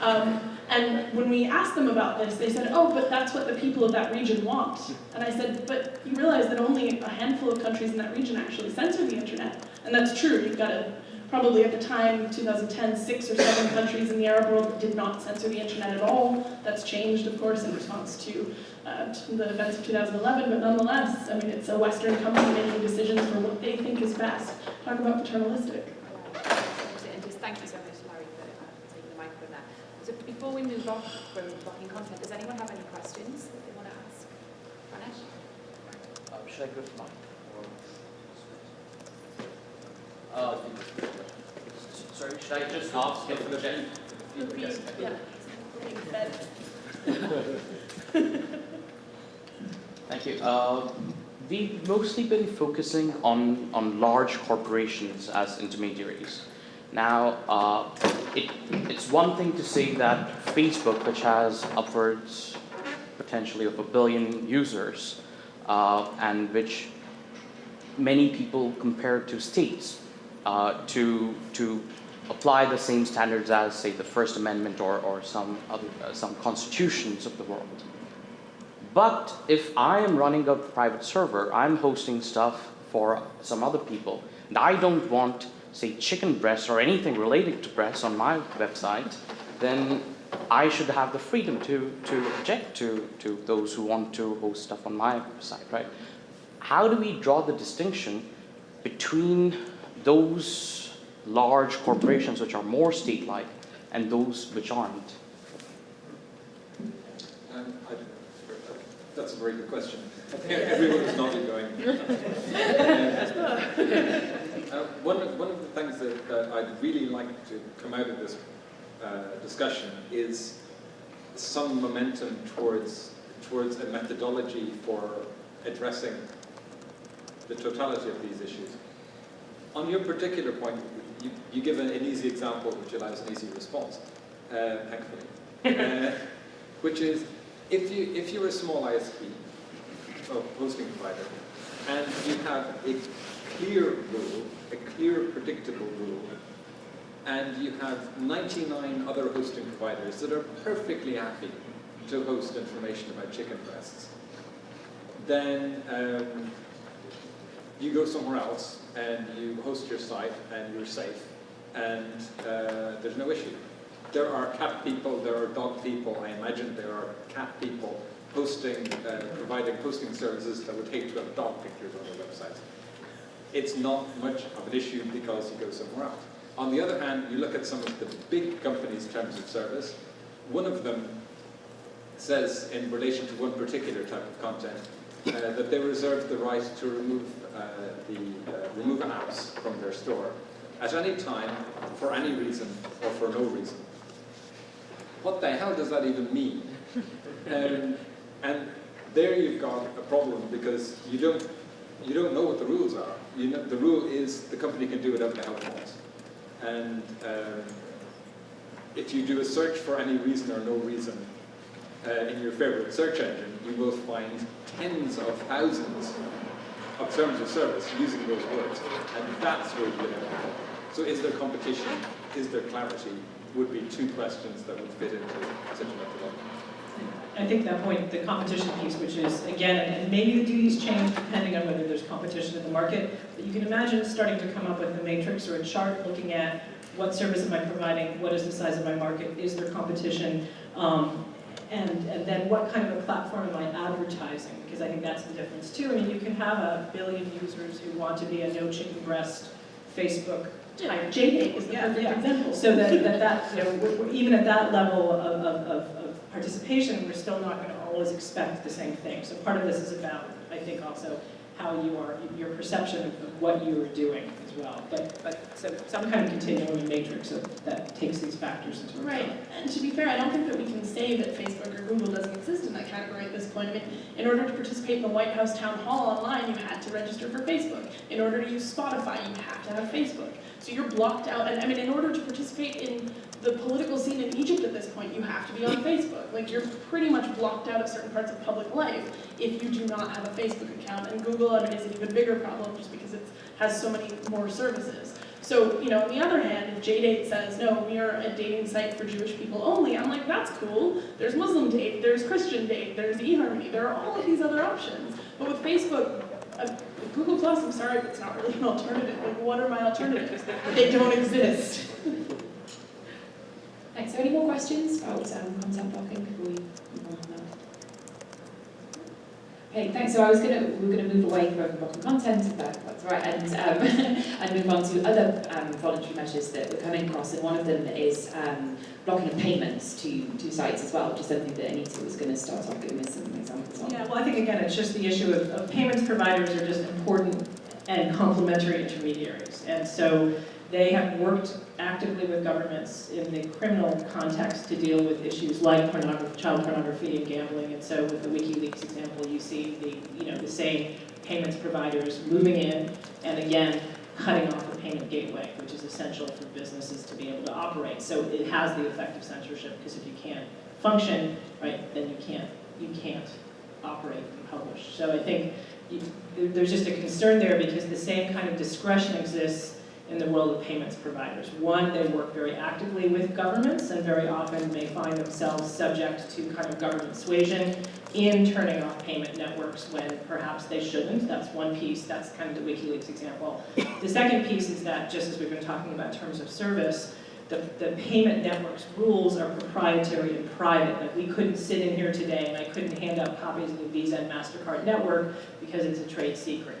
Um, and when we asked them about this, they said, oh, but that's what the people of that region want. And I said, but you realize that only a handful of countries in that region actually censor the internet. And that's true, you've got a, probably at the time, 2010, six or seven countries in the Arab world that did not censor the internet at all. That's changed, of course, in response to, uh, to the events of 2011, but nonetheless, I mean, it's a Western company making decisions for what they think is best. Talk about paternalistic. And just thank you so much, Larry, for uh, taking the microphone there. So before we move off from blocking content, does anyone have any questions that they want to ask? Pranesh? Uh, should I go to mine? Or... Uh, sorry, should I just ask if For the few- few Repeat, guests. yeah. Thank you. Uh, we've mostly been focusing on, on large corporations as intermediaries. Now, uh, it, it's one thing to say that Facebook, which has upwards potentially of a billion users, uh, and which many people compare to states, uh, to, to apply the same standards as, say, the First Amendment or, or some, other, uh, some constitutions of the world. But if I am running a private server, I'm hosting stuff for some other people, and I don't want, say, chicken breasts or anything related to breasts on my website, then I should have the freedom to, to object to, to those who want to host stuff on my site, right? How do we draw the distinction between those large corporations which are more state-like and those which aren't? Um, that's a very good question. Everyone is nodding going. uh, one, of, one of the things that, that I'd really like to come out of this uh, discussion is some momentum towards, towards a methodology for addressing the totality of these issues. On your particular point, you, you give an, an easy example which allows an easy response, uh, thankfully, uh, which is if, you, if you're a small ISP, or hosting provider, and you have a clear rule, clear predictable rule, and you have 99 other hosting providers that are perfectly happy to host information about chicken breasts, then um, you go somewhere else and you host your site and you're safe and uh, there's no issue. There are cat people, there are dog people, I imagine there are cat people hosting, uh, providing hosting services that would hate to have dog pictures on their website. It's not much of an issue because you go somewhere else. On the other hand, you look at some of the big companies' terms of service, one of them says in relation to one particular type of content uh, that they reserve the right to remove uh, the uh, remove apps from their store at any time, for any reason, or for no reason. What the hell does that even mean? Um, and there you've got a problem because you don't you don't know what the rules are. You know, the rule is the company can do whatever the hell it wants. And um, if you do a search for any reason or no reason uh, in your favorite search engine, you will find tens of thousands of terms of service using those words. And that's where you get it. So is there competition? Is there clarity? Would be two questions that would fit into such a methodology. I think that point, the competition piece, which is, again, and maybe the duties change depending on whether there's competition in the market, but you can imagine starting to come up with a matrix or a chart looking at what service am I providing, what is the size of my market, is there competition, um, and, and then what kind of a platform am I advertising? Because I think that's the difference too. I mean, you can have a billion users who want to be a no chicken breast Facebook type JDate is the Yeah, perfect yeah. example. so that, that, that, you know, even at that level of, of, of participation, we're still not gonna always expect the same thing. So part of this is about, I think also, how you are, your perception of what you are doing as well. But, but, so some kind of continuum matrix of, that takes these factors into account. Right, and to be fair, I don't think that we can say that Facebook or Google doesn't exist in that category at this point. I mean, in order to participate in the White House town hall online, you had to register for Facebook. In order to use Spotify, you have to have Facebook. So you're blocked out, and I mean, in order to participate in the political scene in Egypt at this point, you have to be on Facebook. Like, you're pretty much blocked out of certain parts of public life if you do not have a Facebook account. And Google, I mean, is an even bigger problem just because it has so many more services. So, you know, on the other hand, if JDate says, no, we are a dating site for Jewish people only, I'm like, that's cool. There's Muslim date, there's Christian date, there's eHarmony, there are all of these other options. But with Facebook, uh, Google Plus, I'm sorry, but it's not really an alternative. Like, what are my alternatives? They don't exist. Thanks. So any more questions about um, content blocking before we move on from that? Okay, thanks. So I was gonna, we we're gonna move away from blocking content, if that, that's right, and, um, and move on to other um, voluntary measures that we're coming across, and one of them is um, blocking of payments to, to sites as well, which is something that Anita was gonna start off giving us some examples on. Yeah, well, I think again, it's just the issue of, of payments providers are just important and complementary intermediaries. And so they have worked actively with governments in the criminal context to deal with issues like pornography, child pornography and gambling. And so with the WikiLeaks example, you see the, you know, the same payments providers moving in and again, cutting off the payment gateway, which is essential for businesses to be able to operate. So it has the effect of censorship because if you can't function, right, then you can't, you can't operate and publish. So I think you, there's just a concern there because the same kind of discretion exists in the world of payments providers. One, they work very actively with governments and very often may find themselves subject to kind of government suasion in turning off payment networks when perhaps they shouldn't. That's one piece, that's kind of the WikiLeaks example. The second piece is that, just as we've been talking about terms of service, the, the payment network's rules are proprietary and private. Like we couldn't sit in here today and I couldn't hand out copies of the Visa and MasterCard network because it's a trade secret.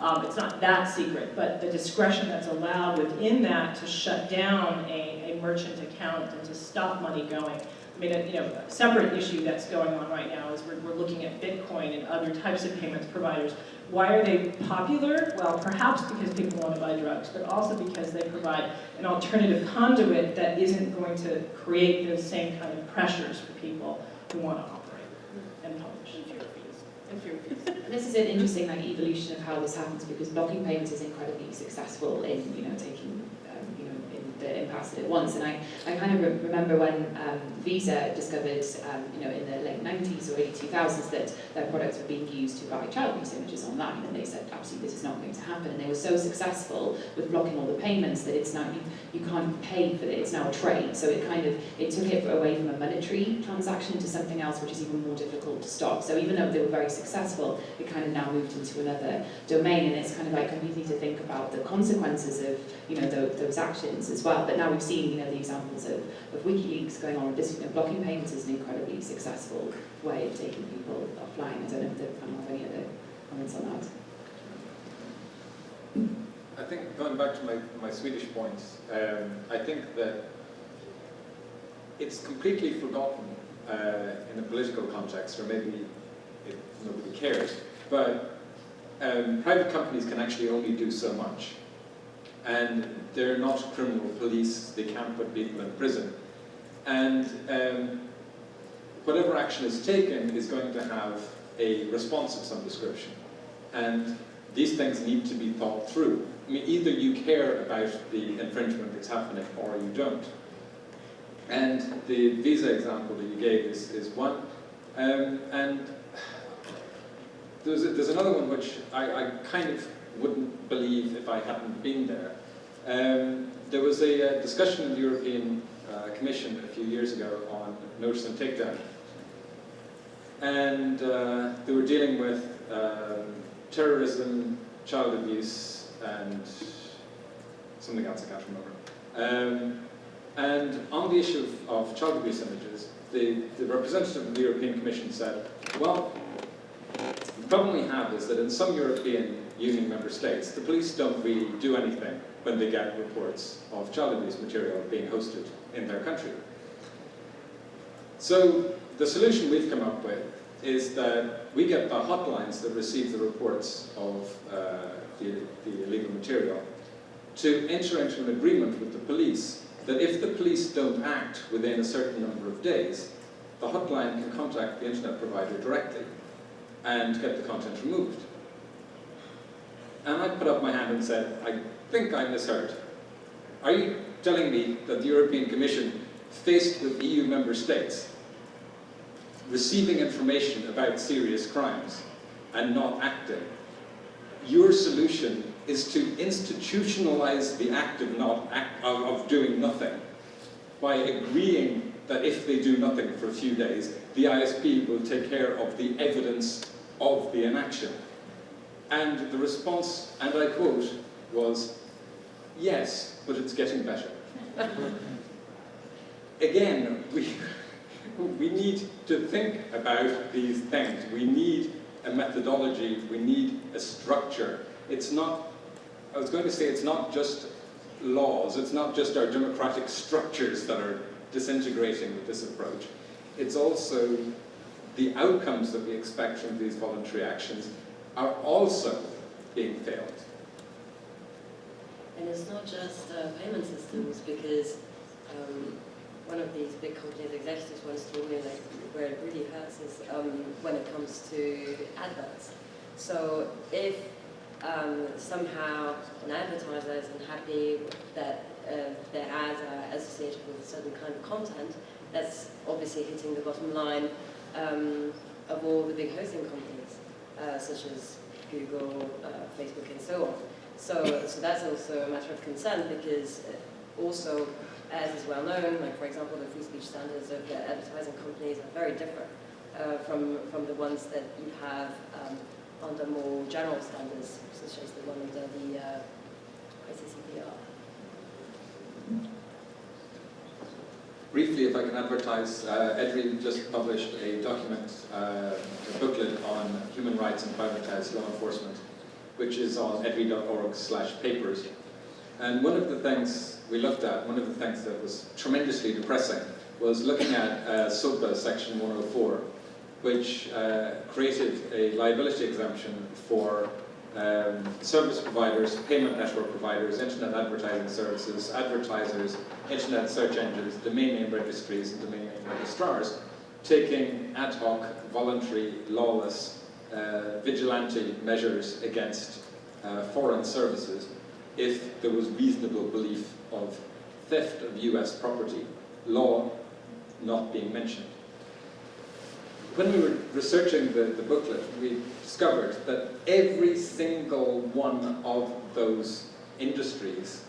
Um, it's not that secret, but the discretion that's allowed within that to shut down a, a merchant account and to stop money going. I mean, a, you know, a separate issue that's going on right now is we're, we're looking at Bitcoin and other types of payments providers. Why are they popular? Well, perhaps because people want to buy drugs, but also because they provide an alternative conduit that isn't going to create those same kind of pressures for people who want to this is an interesting like evolution of how this happens because blocking payments is incredibly successful in you know taking the impasse that it wants. And I, I kind of re- remember when um, Visa discovered um, you know in the late 90s or early 2000s that their products were being used to buy child abuse images online, and they said absolutely this is not going to happen. And they were so successful with blocking all the payments that it's now you, you can't pay for it. It's now a trade. So it kind of it took it away from a monetary transaction to something else which is even more difficult to stop. So even though they were very successful, it kind of now moved into another domain, and it's kind of like we need to think about the consequences of you know those, those actions as well. But now we've seen you know the examples of, of WikiLeaks going on this. You know, blocking payments is an incredibly successful way of taking people offline. I don't know if the panel have any other comments on that. I think going back to my, my Swedish points, um, I think that it's completely forgotten uh, in the political context, or maybe it, nobody cares, but um, private companies can actually only do so much. And they're not criminal police, they can't put people in prison. And um, whatever action is taken is going to have a response of some description. And these things need to be thought through. I mean, either you care about the infringement that's happening or you don't. And the visa example that you gave is, is one. Um, and there's, a, there's another one which I, I kind of wouldn't believe if I hadn't been there. Um, there was a, uh discussion in the European uh, Commission a few years ago on notice and takedown. and uh, they were dealing with um, terrorism, child abuse, and something else I can't remember. Um, and on the issue of, of child abuse images, the, the representative of the European Commission said, well, the problem we have is that in some European Union member states, the police don't really do anything when they get reports of child abuse material being hosted in their country. So the solution we've come up with is that we get the hotlines that receive the reports of uh, the, the illegal material to enter into an agreement with the police that if the police don't act within a certain number of days, the hotline can contact the internet provider directly and get the content removed. And I put up my hand and said, I think I misheard. Are you telling me that the European Commission, faced with EU member states, receiving information about serious crimes and not acting, your solution is to institutionalize the act of, not act, of, of doing nothing by agreeing that if they do nothing for a few days, the ISP will take care of the evidence of the inaction. And the response, and I quote, was, yes, but it's getting better. Again, we, we need to think about these things. We need a methodology, we need a structure. It's not, I was going to say it's not just laws, it's not just our democratic structures that are disintegrating with this approach. It's also the outcomes that we expect from these voluntary actions are also being failed. And it's not just uh, payment systems because um, one of these big companies executives once told me like where it really hurts is um, when it comes to adverts. So if um, somehow an advertiser is unhappy that uh, their ads are associated with a certain kind of content, that's obviously hitting the bottom line um, of all the big hosting companies, uh, such as Google, uh, Facebook, and so on. So, so that's also a matter of concern because also, as is well known, like for example, the free speech standards of the advertising companies are very different uh, from, from the ones that you have um, under more general standards, such as the one under the uh, ICCPR. Briefly, if I can advertise, uh, just published a document, uh, a booklet on human rights and privatized law enforcement, which is on edri.org slash papers. And one of the things we looked at, one of the things that was tremendously depressing, was looking at uh, SOPA section 104, which uh, created a liability exemption for um, service providers, payment network providers, internet advertising services, advertisers, internet search engines, domain name registries, and domain name registrars, taking ad hoc, voluntary, lawless, uh, vigilante measures against uh, foreign services if there was reasonable belief of theft of US property, law not being mentioned when we were researching the, the booklet, we discovered that every single one of those industries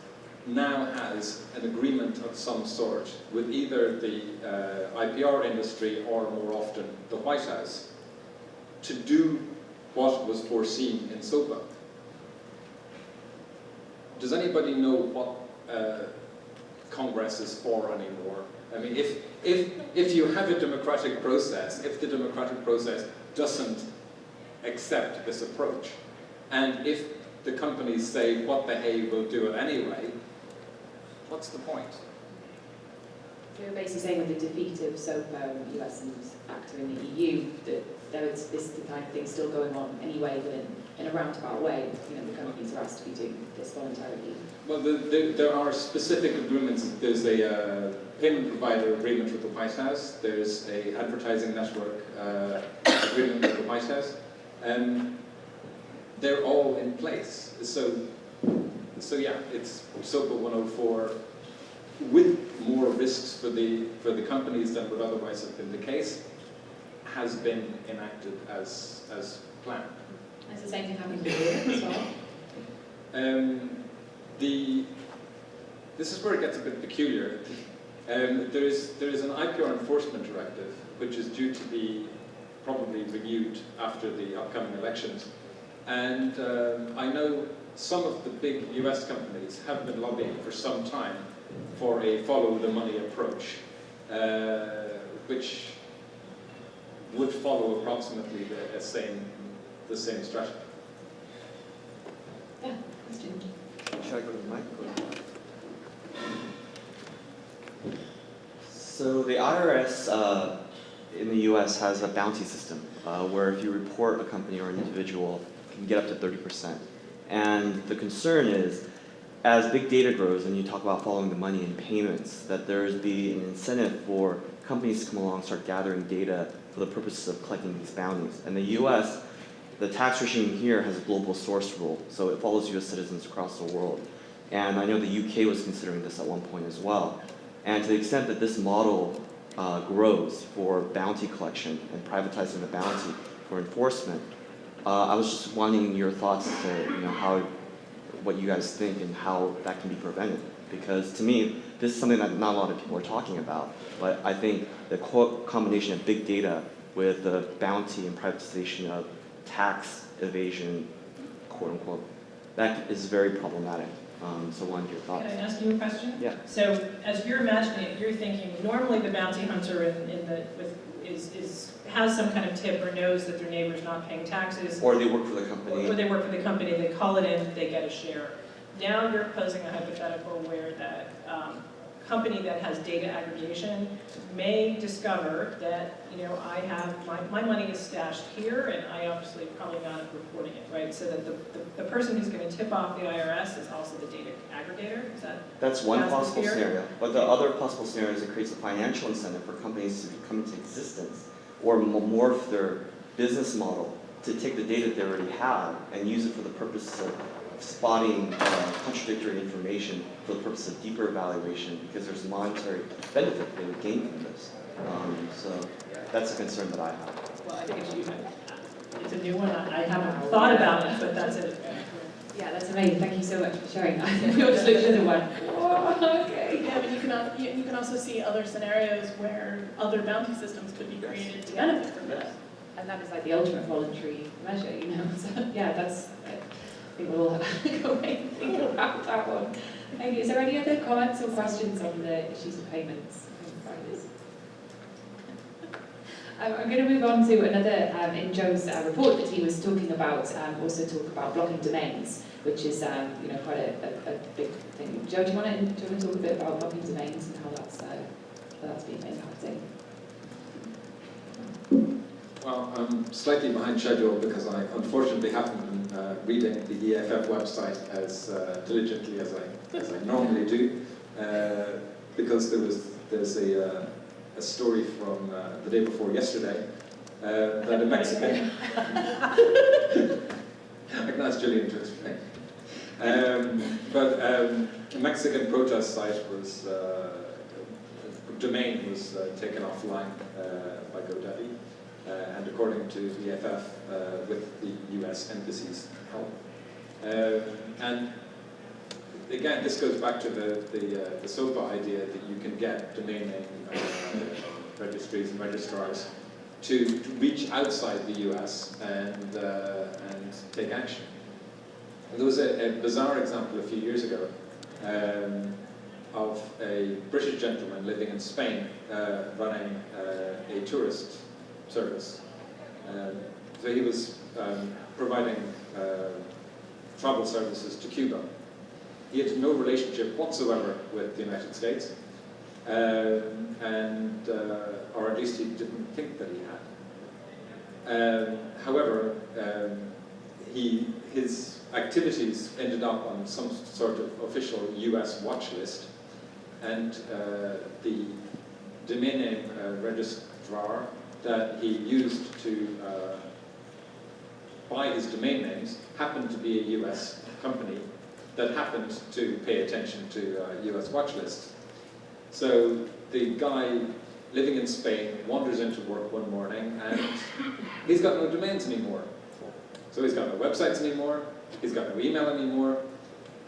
now has an agreement of some sort with either the uh, IPR industry or more often the White House to do what was foreseen in SOPA. Does anybody know what uh, Congress is for anymore? I mean, if, if, if you have a democratic process, if the democratic process doesn't accept this approach, and if the companies say, what the hey, we'll do it anyway, what's the point? You're basically saying with the defeat of SOPA, US and ACTA in the EU, that there is this kind of thing still going on anyway, but in, in a roundabout way, you know, the companies are asked to be doing this voluntarily. Well, the, the, there are specific agreements. There's a uh, payment provider agreement with the White House. There's a advertising network uh, agreement with the White House. And they're all in place. So, so yeah, it's SOPA 104 with more risks for the, for the companies than would otherwise have been the case, has been enacted as, as planned. Is the same thing happening in Europe as well? Um, the, this is where it gets a bit peculiar. Um, there, is, there is an IPR enforcement directive which is due to be probably renewed after the upcoming elections. And um, I know some of the big US companies have been lobbying for some time for a follow the money approach, uh, which would follow approximately the, the same the same strategy. Yeah, question. Should I go to the mic? So the IRS uh, in the U.S. has a bounty system uh, where if you report a company or an individual, you can get up to 30%. And the concern is, as big data grows and you talk about following the money and payments, that there's be an incentive for companies to come along and start gathering data for the purposes of collecting these bounties. And the U.S., the tax regime here has a global source rule, so it follows U.S. citizens across the world. And I know the UK was considering this at one point as well. And to the extent that this model uh, grows for bounty collection and privatizing the bounty for enforcement, uh, I was just wanting your thoughts to, you know, how, what you guys think and how that can be prevented. Because to me, this is something that not a lot of people are talking about, but I think the co combination of big data with the bounty and privatization of tax evasion, quote unquote, that is very problematic. Um, so wanted your thoughts. Can I ask you a question? Yeah. So as you're imagining it, you're thinking normally the bounty hunter in, in the, with, is, is, has some kind of tip or knows that their neighbor's not paying taxes. Or they work for the company. Or company. they work for the company, they call it in, they get a share. Now you're posing a hypothetical where that um, company that has data aggregation may discover that, you know, I have, my, my money is stashed here and I obviously probably not reporting it, right? So that the, the, the person who's gonna tip off the IRS is also the data aggregator, is that? That's one possible scenario. But the other possible scenario is it creates a financial incentive for companies to come into existence or morph their business model to take the data they already have and use it for the purposes of spotting uh, contradictory information for the purpose of deeper evaluation because there's monetary benefit they would gain from this. Um, so that's a concern that I have. Well, I think it's you, it's a new one, I I haven't thought about it, but that's it. Yeah, that's amazing. Thank you so much for sharing that. We all just looked at the one. Whoa, okay. Yeah, but you can, you, you can also see other scenarios where other bounty systems could be created to benefit from this. And that is like the ultimate voluntary measure, you know, so, yeah, that's, I think we'll have to go away and think about that one. You. Is there any other comments or questions on the issues of payments? I'm going to move on to another, um, in Joe's uh, report that he was talking about, um, also talk about blocking domains, which is, um, you know, quite a, a, a big thing. Joe, do you want to, do you want to talk a bit about blocking domains and how that's, uh, how that's been impacting? Well, I'm slightly behind schedule because I unfortunately haven't been uh, reading the EFF website as uh, diligently as I, as I normally do, uh, because there was there's a, uh, a story from uh, the day before yesterday uh, that a Mexican. I can ask Jillian to explain. Um, but um, a Mexican protest site was uh, domain was uh, taken offline uh, by GoDaddy. Uh, and according to the EFF, uh, with the US embassy's help. Um, and again, this goes back to the, the, uh, the SOPA idea that you can get domain name uh, registries and registrars to, to reach outside the US and, uh, and take action. And there was a, a bizarre example a few years ago um, of a British gentleman living in Spain uh, running uh, a tourist service. Um, so he was um, providing uh, travel services to Cuba. He had no relationship whatsoever with the United States, um, and uh, or at least he didn't think that he had. Um, however, um, he his activities ended up on some sort of official U.S. watch list, and uh, the domain name uh, registrar that he used to uh, buy his domain names happened to be a US company that happened to pay attention to uh, US watch lists. So the guy living in Spain wanders into work one morning and he's got no domains anymore. So he's got no websites anymore, he's got no email anymore,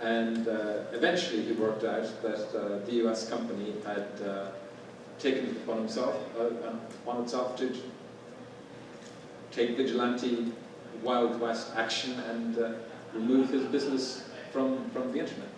and uh, eventually he worked out that uh, the US company had uh, taken it upon himself, uh, upon itself to take vigilante Wild West action and uh, remove his business from, from the internet.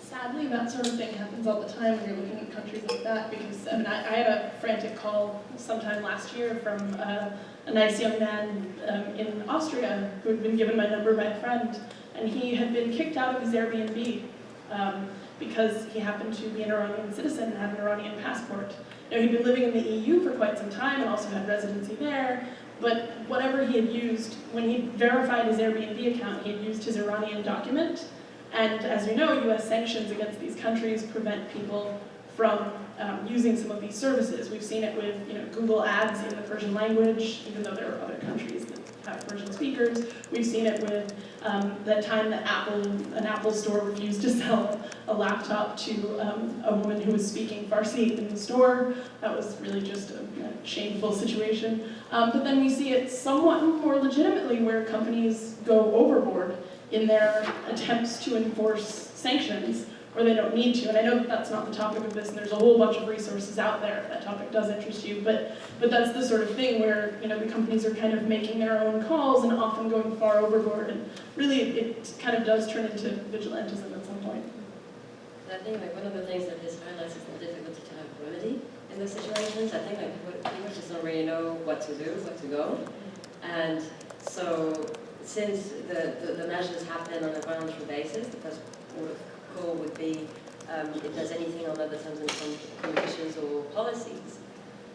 Sadly, that sort of thing happens all the time when you're looking at countries like that because I mean, I, I had a frantic call sometime last year from uh, a nice young man um, in Austria who had been given my number by a friend, and he had been kicked out of his Airbnb um, because he happened to be an Iranian citizen and had an Iranian passport. Now, he'd been living in the EU for quite some time and also had residency there, but whatever he had used, when he verified his Airbnb account, he had used his Iranian document and as you know, US sanctions against these countries prevent people from um, using some of these services. We've seen it with you know, Google Ads in the Persian language, even though there are other countries have Persian speakers. We've seen it with um, the time that Apple, an Apple store refused to sell a laptop to um, a woman who was speaking Farsi in the store. That was really just a, a shameful situation. Um, but then we see it somewhat more legitimately where companies go overboard in their attempts to enforce sanctions or they don't need to. And I know that that's not the topic of this, and there's a whole bunch of resources out there if that topic does interest you, but, but that's the sort of thing where you know, the companies are kind of making their own calls and often going far overboard, and really it, kind of does turn into vigilantism at some point. I think like one of the things that this highlights is the difficulty to have remedy in those situations. I think like people, just don't really know what to do, where to go. And so since the, the, the measures happen on a voluntary basis, port of call would be um, if there's anything on other terms and conditions or policies.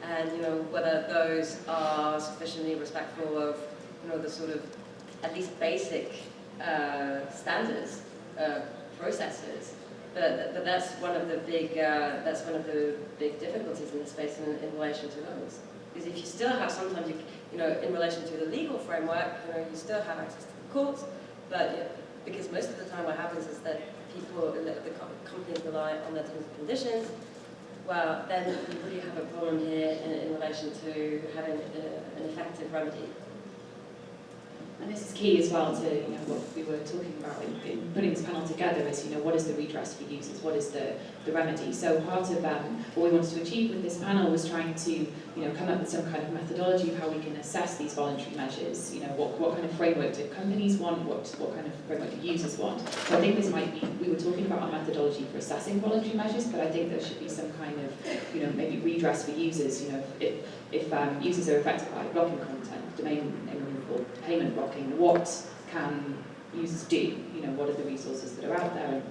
And, you know, whether those are sufficiently respectful of, you know, the sort of at least basic uh, standards, uh, processes. But, but that's one of the big, uh, that's one of the big difficulties in the space in, in relation to those. Because if you still have, sometimes you, you know, in relation to the legal framework, you know, you still have access to the courts, but you know, because most of the time what happens is that people, the, the companies rely on their terms and conditions, well, then you really have a problem here in, in relation to having a, an effective remedy. And this is key as well to you know what we were talking about in, in putting this panel together is you know what is the redress for users, what is the, the remedy. So part of um, what we wanted to achieve with this panel was trying to you know come up with some kind of methodology of how we can assess these voluntary measures. You know what, what kind of framework do companies want, what what kind of framework do users want. So I think this might be we were talking about a methodology for assessing voluntary measures, but I think there should be some kind of you know maybe redress for users. You know if if um, users are affected by blocking content, domain name or payment blocking, what can users do? You know, what are the resources that are out there?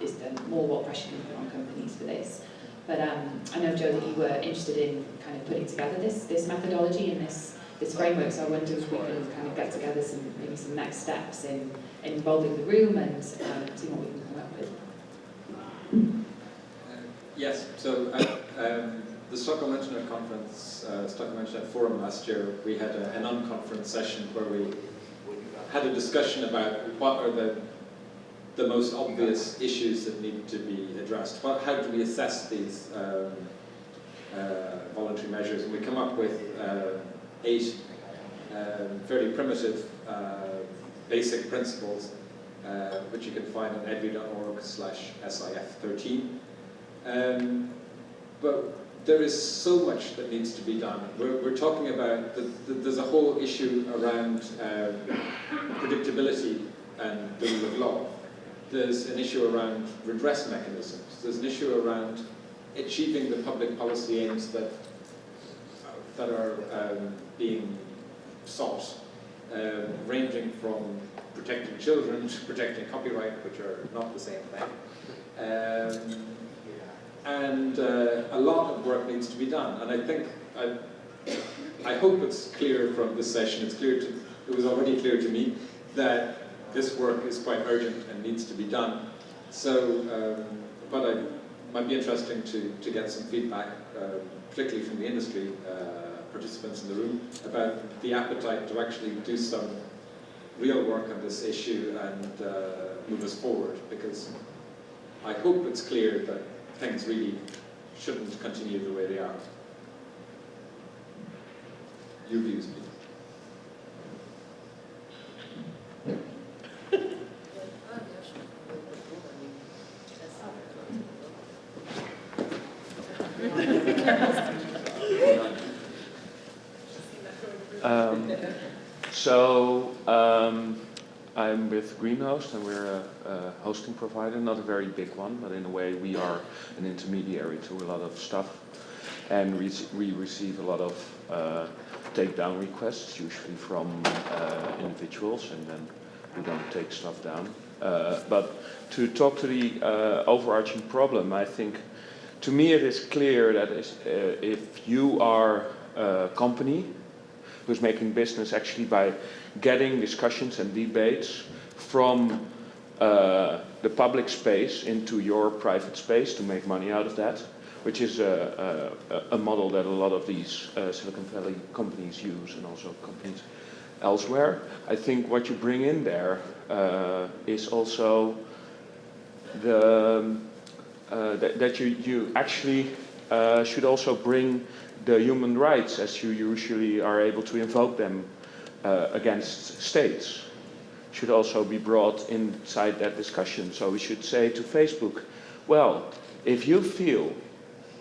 Is there more what pressure can put on companies for this? But um, I know, Joe, that you were interested in kind of putting together this this methodology and this this framework. So I wonder if we can kind of get together some maybe some next steps in, in involving the room and um, see what we can come up with. Yes. So. Uh, um, the Stockholm Internet Conference, uh, Stockholm Internet Forum last year, we had a, an unconference session where we had a discussion about what are the the most obvious issues that need to be addressed. What, how do we assess these um, uh, voluntary measures? And we come up with uh, eight um, fairly primitive uh, basic principles, uh, which you can find on edri.org slash SIF13. Um, but there is so much that needs to be done. We're, we're talking about, the, the, there's a whole issue around um, predictability and the rule of law. There's an issue around redress mechanisms. There's an issue around achieving the public policy aims that, that are um, being sought, um, ranging from protecting children to protecting copyright, which are not the same thing. Um, and uh, a lot of work needs to be done. And I think, I, I hope it's clear from this session, it's clear to, it was already clear to me, that this work is quite urgent and needs to be done. So, um, but it might be interesting to, to get some feedback, uh, particularly from the industry uh, participants in the room, about the appetite to actually do some real work on this issue and uh, move us forward, because I hope it's clear that things really shouldn't continue the way they are. Your views. Um, so um, With Greenhost, and we're a, a hosting provider, not a very big one, but in a way we are an intermediary to a lot of stuff, and we, we receive a lot of uh, takedown requests, usually from uh, individuals, and then we don't take stuff down. Uh, but to talk to the uh, overarching problem, I think to me it is clear that uh, if you are a company who's making business actually by getting discussions and debates from uh, the public space into your private space to make money out of that, which is a, a, a model that a lot of these uh, Silicon Valley companies use and also companies elsewhere. I think what you bring in there uh, is also the um, uh, that, that you, you actually uh, should also bring the human rights as you usually are able to invoke them uh, against states should also be brought inside that discussion. So we should say to Facebook, well, if you feel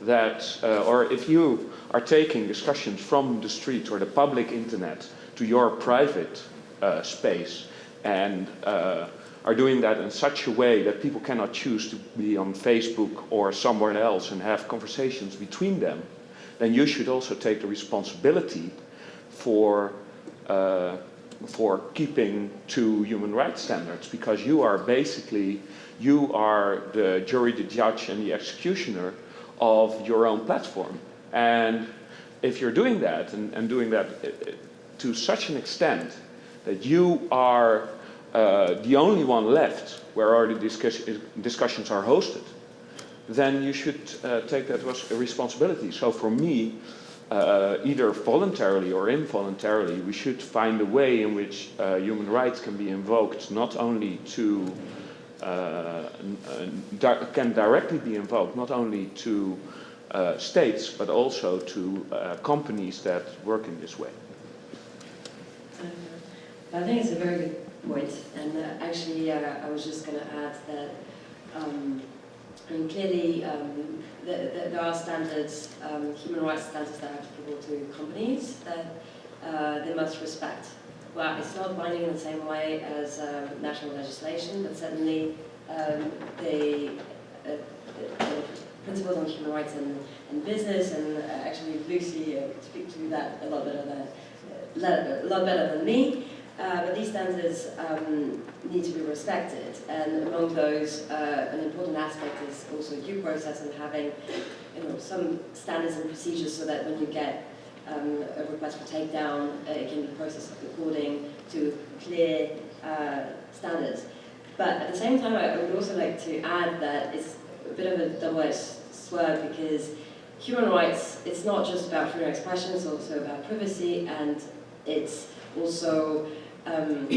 that, uh, or if you are taking discussions from the street or the public internet to your private uh, space and uh, are doing that in such a way that people cannot choose to be on Facebook or somewhere else and have conversations between them, then you should also take the responsibility for uh, for keeping to human rights standards because you are basically you are the jury, the judge, and the executioner of your own platform. And if you're doing that and, and doing that uh, to such an extent that you are uh, the only one left where all the discuss discussions are hosted, then you should uh, take that responsibility. So for me, uh, either voluntarily or involuntarily, we should find a way in which uh, human rights can be invoked not only to, uh, di can directly be invoked not only to uh, states, but also to uh, companies that work in this way. I think it's a very good point, and uh, actually I was just going to add that um, Mean, clearly, um, the, the, there are standards, um, human rights standards that are applicable to companies that uh, they must respect. Well, it's not binding in the same way as um, national legislation, but certainly um, the, uh, the, principles on human rights and, and business, and uh, actually Lucy uh, speak to that a lot better than, uh, a lot better than me. Uh, but these standards um, need to be respected, and among those, uh, an important aspect is also due process and having you know, some standards and procedures so that when you get um, a request for takedown, uh, it can be processed according to clear uh, standards. But at the same time, I would also like to add that it's a bit of a double-edged sword because human rights, it's not just about freedom of expression, it's also about privacy, and it's also um,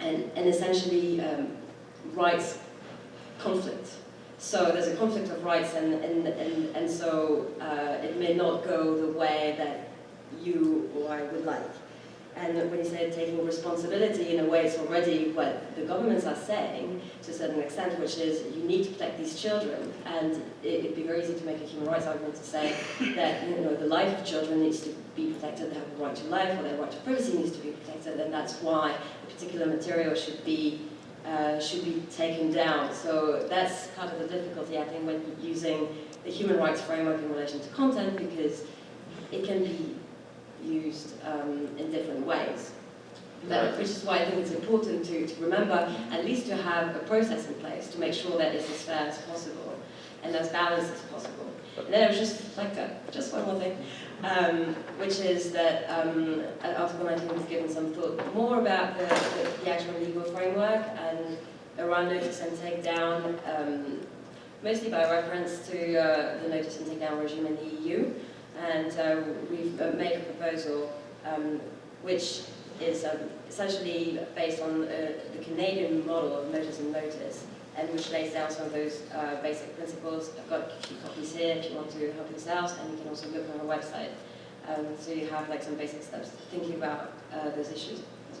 and, and essentially um, rights conflict. So there's a conflict of rights and, and, and, and so uh, it may not go the way that you or I would like. And when you say taking responsibility, in a way it's already what the governments are saying to a certain extent, which is you need to protect these children. And it, would be very easy to make a human rights argument to say that you know the life of children needs to be protected, they have a right to life, or their right to privacy needs to be protected, and that's why a particular material should be uh, should be taken down. So that's part of the difficulty, I think, when using the human rights framework in relation to content, because it can be used um, in different ways. But, which is why I think it's important to, to remember at least to have a process in place to make sure that it's as fair as possible and as balanced as possible. And then I was just like to, just one more thing, um, which is that um, Article 19 has given some thought more about the, the, the actual legal framework and around notice and takedown, um, mostly by reference to uh, the notice and take down regime in the EU. And uh, we've uh, made a proposal um, which is um, essentially based on uh, the Canadian model of notice and notice, and which lays down some of those uh, basic principles. I've got a few copies here if you want to help out, and you can also look on our website. Um, so you have like some basic steps thinking about uh, those issues. As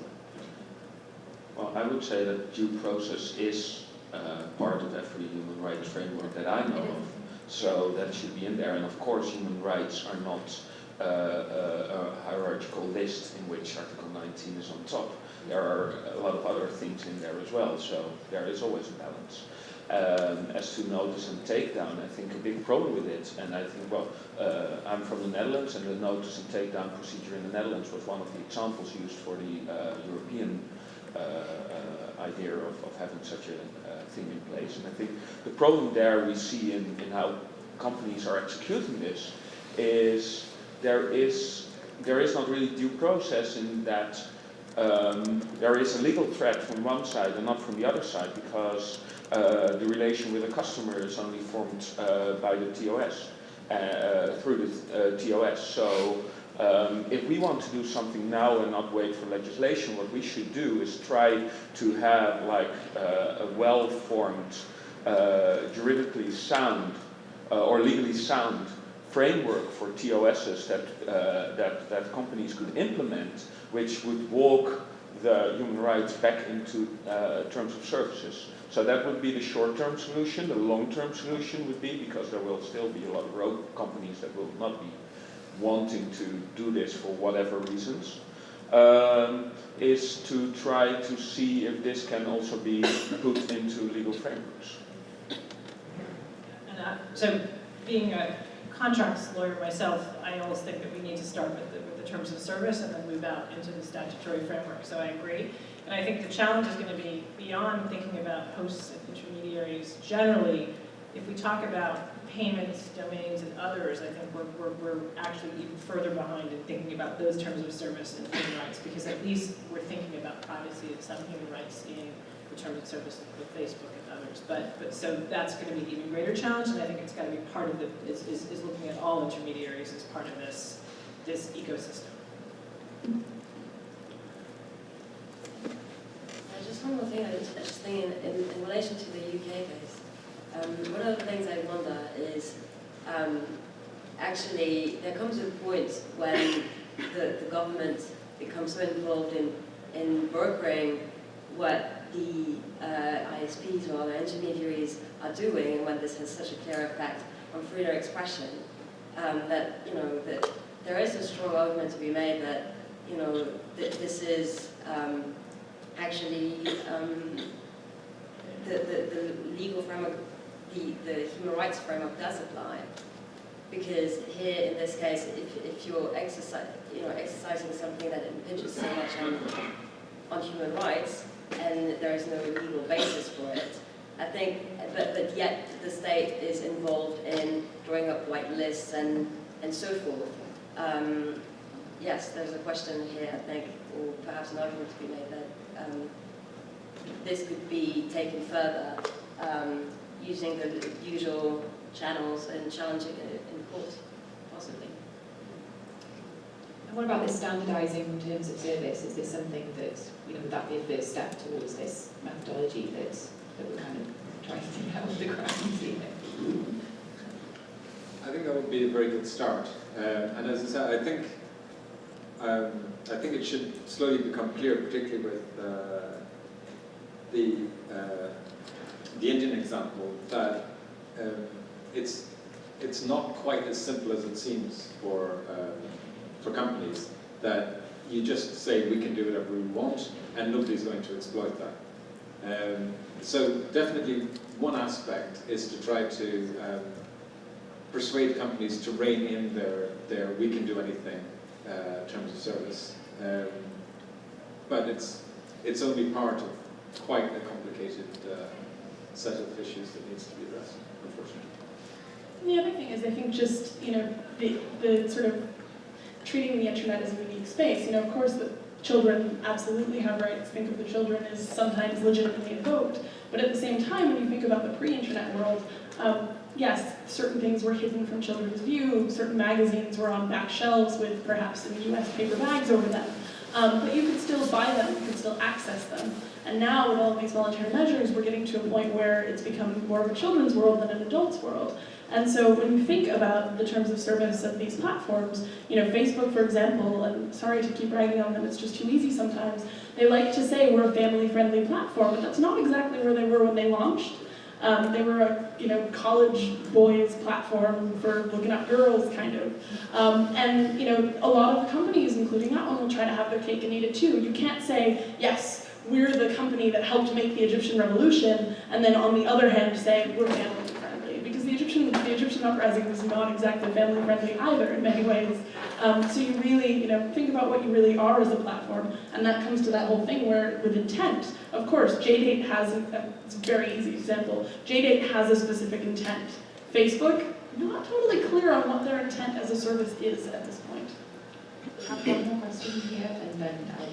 well, Well, I would say that due process is uh, part of every human rights framework that I know of. So that should be in there. And of course, human rights are not uh, a hierarchical list in which Article 19 is on top. There are a lot of other things in there as well, so there is always a balance. Um, as to notice and takedown, I think a big problem with it, and I think, well, uh, I'm from the Netherlands, and the notice and takedown procedure in the Netherlands was one of the examples used for the uh, European uh, uh, idea of, of having such a uh, thing in place. And I think the problem there we see in, in how companies are executing this is there is there is not really due process in that um, there is a legal threat from one side and not from the other side because uh, the relation with the customer is only formed uh, by the TOS, uh, through the uh, TOS. So um, if we want to do something now and not wait for legislation, what we should do is try to have like uh, a well-formed, uh, juridically sound or legally sound framework for TOSs that, that, that companies could implement, which would walk the human rights back into terms of services. So that would be the short-term solution. The long-term solution would be, because there will still be a lot of road companies that will not be wanting to do this for whatever reasons, um, is to try to see if this can also be put into legal frameworks. And uh, so, being a contracts lawyer myself, I always think that we need to start with the, with the terms of service and then move out into the statutory framework. So I agree. And I think the challenge is going to be beyond thinking about hosts and intermediaries generally. If we talk about payments, domains, and others, I think we're, we're, we're actually even further behind in thinking about those terms of service and human rights, because at least we're thinking about privacy and some human rights in the terms of service with Facebook others. But, but so that's going to be an even greater challenge, and I think it's got to be part of the, is, is, is looking at all intermediaries as part of this, this ecosystem. just one more thing, I was just thinking in, in relation to the UK case. Um, one of the things I wonder is um, actually there comes a point when the, the government becomes so involved in, in brokering what the uh, ISPs or other intermediaries are doing and when this has such a clear effect on freedom of expression um, that, you know, that there is a strong argument to be made that, you know, that this is um, actually um, the, the, the, legal framework, the, the human rights framework does apply. Because here, in this case, if, if you're exercise, you know, exercising something that impinges so much on, on human rights, and there is no legal basis for it, I think, but, but yet the state is involved in drawing up white lists and, and so forth. Um, yes, there's a question here, I think, or perhaps an argument to be made that um, this could be taken further um, using the usual channels and challenging it in court, possibly. And what about this standardising in terms of service? Is this something that, you know, would that be a first step towards this methodology that, that we're kind of trying to get off the ground here? I think that would be a very good start. Uh, and as I said, I think um, I think it should slowly become clear, particularly with uh, the uh, the Indian example, that um, it's it's not quite as simple as it seems for um, for companies that you just say we can do whatever we want and nobody's going to exploit that. Um, so definitely one aspect is to try to um, persuade companies to rein in their, their we can do anything uh, terms of service. Um, but it's, it's only part of quite a complicated uh, set of issues that needs to be addressed, unfortunately. The other thing is, I think just, you know, the, the sort of treating the internet as a unique space. You know, of course, the children absolutely have rights. Think of the children as sometimes legitimately invoked. But at the same time, when you think about the pre-internet world, um, yes, certain things were hidden from children's view, certain magazines were on back shelves with perhaps in the US paper bags over them. Um, but you could still buy them, you could still access them. And now with all of these voluntary measures, we're getting to a point where it's become more of a children's world than an adult's world. And so when you think about the terms of service of these platforms, you know, Facebook, for example, and sorry to keep bragging on them, it's just too easy sometimes, they like to say we're a family-friendly platform, but that's not exactly where they were when they launched. Um, they were a you know, college boys platform for looking up girls, kind of. Um, and, you know, a lot of companies, including that one, will try to have their cake and eat it too. You can't say, yes, we're the company that helped make the Egyptian revolution, and then on the other hand say, we're family Egyptian, the uprising was not exactly family friendly either in many ways. Um, so you really, you know, think about what you really are as a platform, and that comes to that whole thing where, with intent, of course, JDate has, a, it's a very easy example, JDate has a specific intent. Facebook, not totally clear on what their intent as a service is at this point. I have one more question here, and then I'll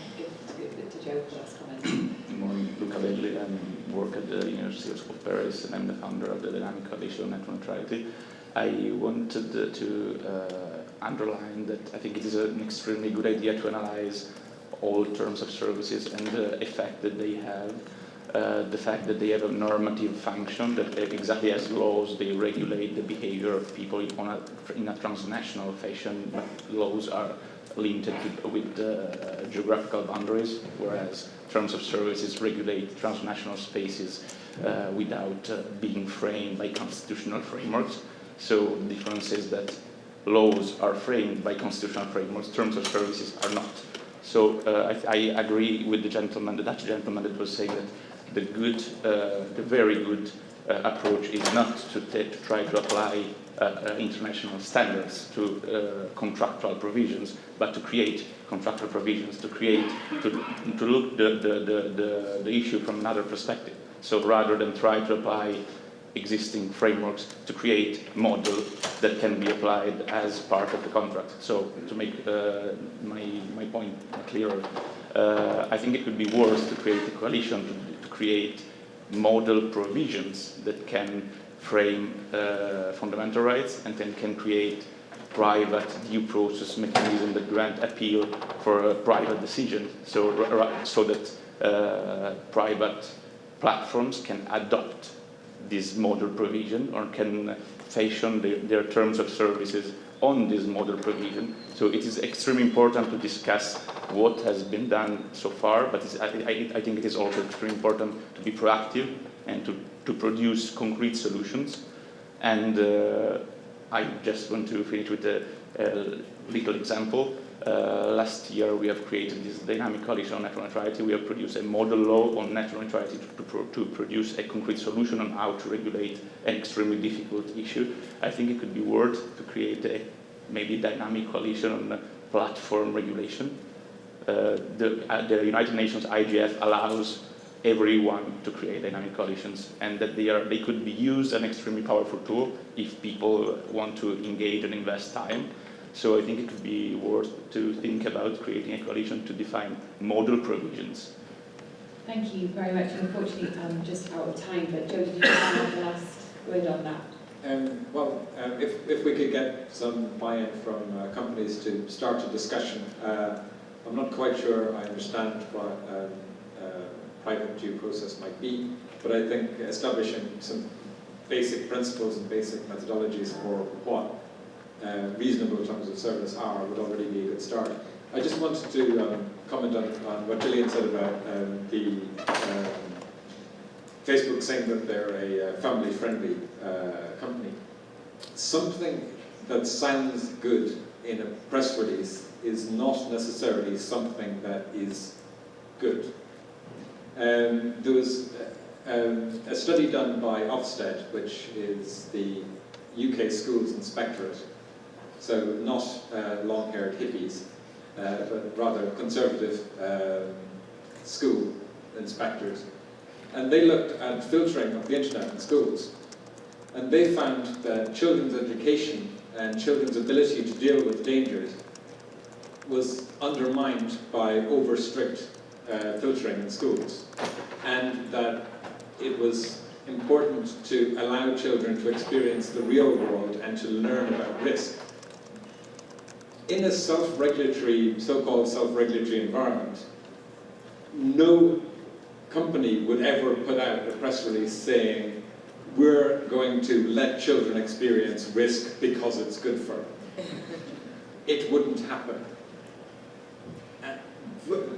give it to Joe for the last comment. Good morning, Luca Belli. I work at the University of Paris and I'm the founder of the Dynamic Coalition on Net Neutrality. I wanted to uh, underline that I think it is an extremely good idea to analyze all terms of services and the effect that they have. Uh, the fact that they have a normative function, that exactly as laws, they regulate the behavior of people on a, in a transnational fashion, but laws are linked to, with uh, geographical boundaries, whereas terms of services regulate transnational spaces uh, without uh, being framed by constitutional frameworks. So the difference is that laws are framed by constitutional frameworks, terms of services are not. So uh, I, I, agree with the gentleman, the Dutch gentleman that was saying that the good, uh, the very good uh, approach is not to, to, try to apply uh, uh, international standards to uh, contractual provisions, but to create contractual provisions, to create, to, to look the, the, the, the, the issue from another perspective. So rather than try to apply existing frameworks to create model that can be applied as part of the contract. So to make uh, my, my point clearer, uh, I think it would be worth to create a coalition to, to create model provisions that can frame uh, fundamental rights and then can create private due process mechanism that grant appeal for a private decision so, so that uh, private platforms can adopt this model provision or can fashion the, their terms of services on this model provision. So it is extremely important to discuss what has been done so far, but I, I, I, think it is also extremely important to be proactive and to, to produce concrete solutions. And uh, I just want to finish with a, a little example. Uh, last year we have created this dynamic coalition on net neutrality. We have produced a model law on net neutrality to, to, pro to, produce a concrete solution on how to regulate an extremely difficult issue. I think it could be worth to create a maybe dynamic coalition on platform regulation. Uh, the, uh, the United Nations IGF allows everyone to create dynamic coalitions and that they, are, they could be used an extremely powerful tool if people want to engage and invest time. So I think it could be worth to think about creating a coalition to define model provisions. Thank you very much. Unfortunately, I'm just out of time, but Joe, did you have the last word on that? Um, well, um, if, if we could get some buy-in from uh, companies to start a discussion, uh, I'm not quite sure I understand what um, uh, private due process might be, but I think establishing some basic principles and basic methodologies for what uh, reasonable terms of service are would already be a good start. I just wanted to um, comment on, on, what Jillian said about um, the um, Facebook saying that they're a uh, family-friendly uh, company. Something that sounds good in a press release is not necessarily something that is good. Um, there was uh, um, a study done by Ofsted, which is the UK Schools Inspectorate, so not uh, long-haired hippies, uh, but rather conservative um, school inspectors. And they looked at filtering of the internet in schools. And they found that children's education and children's ability to deal with dangers was undermined by over-strict uh, filtering in schools. And that it was important to allow children to experience the real world and to learn about risk in a self-regulatory, so-called self-regulatory environment, no company would ever put out a press release saying, we're going to let children experience risk because it's good for them. it wouldn't happen. Uh, but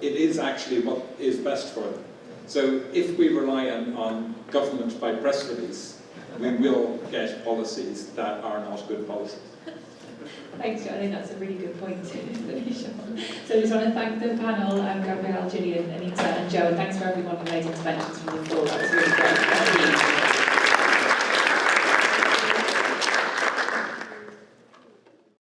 it is actually what is best for them. So if we rely on, on government by press release, we will get policies that are not good policies. Thanks, Joe. I think that's a really good point to finish on. So I just want to thank the panel, um, Gabrielle, Jillian, Anita and Joe, and thanks for everyone who made interventions from the floor. That was really great. Thank you.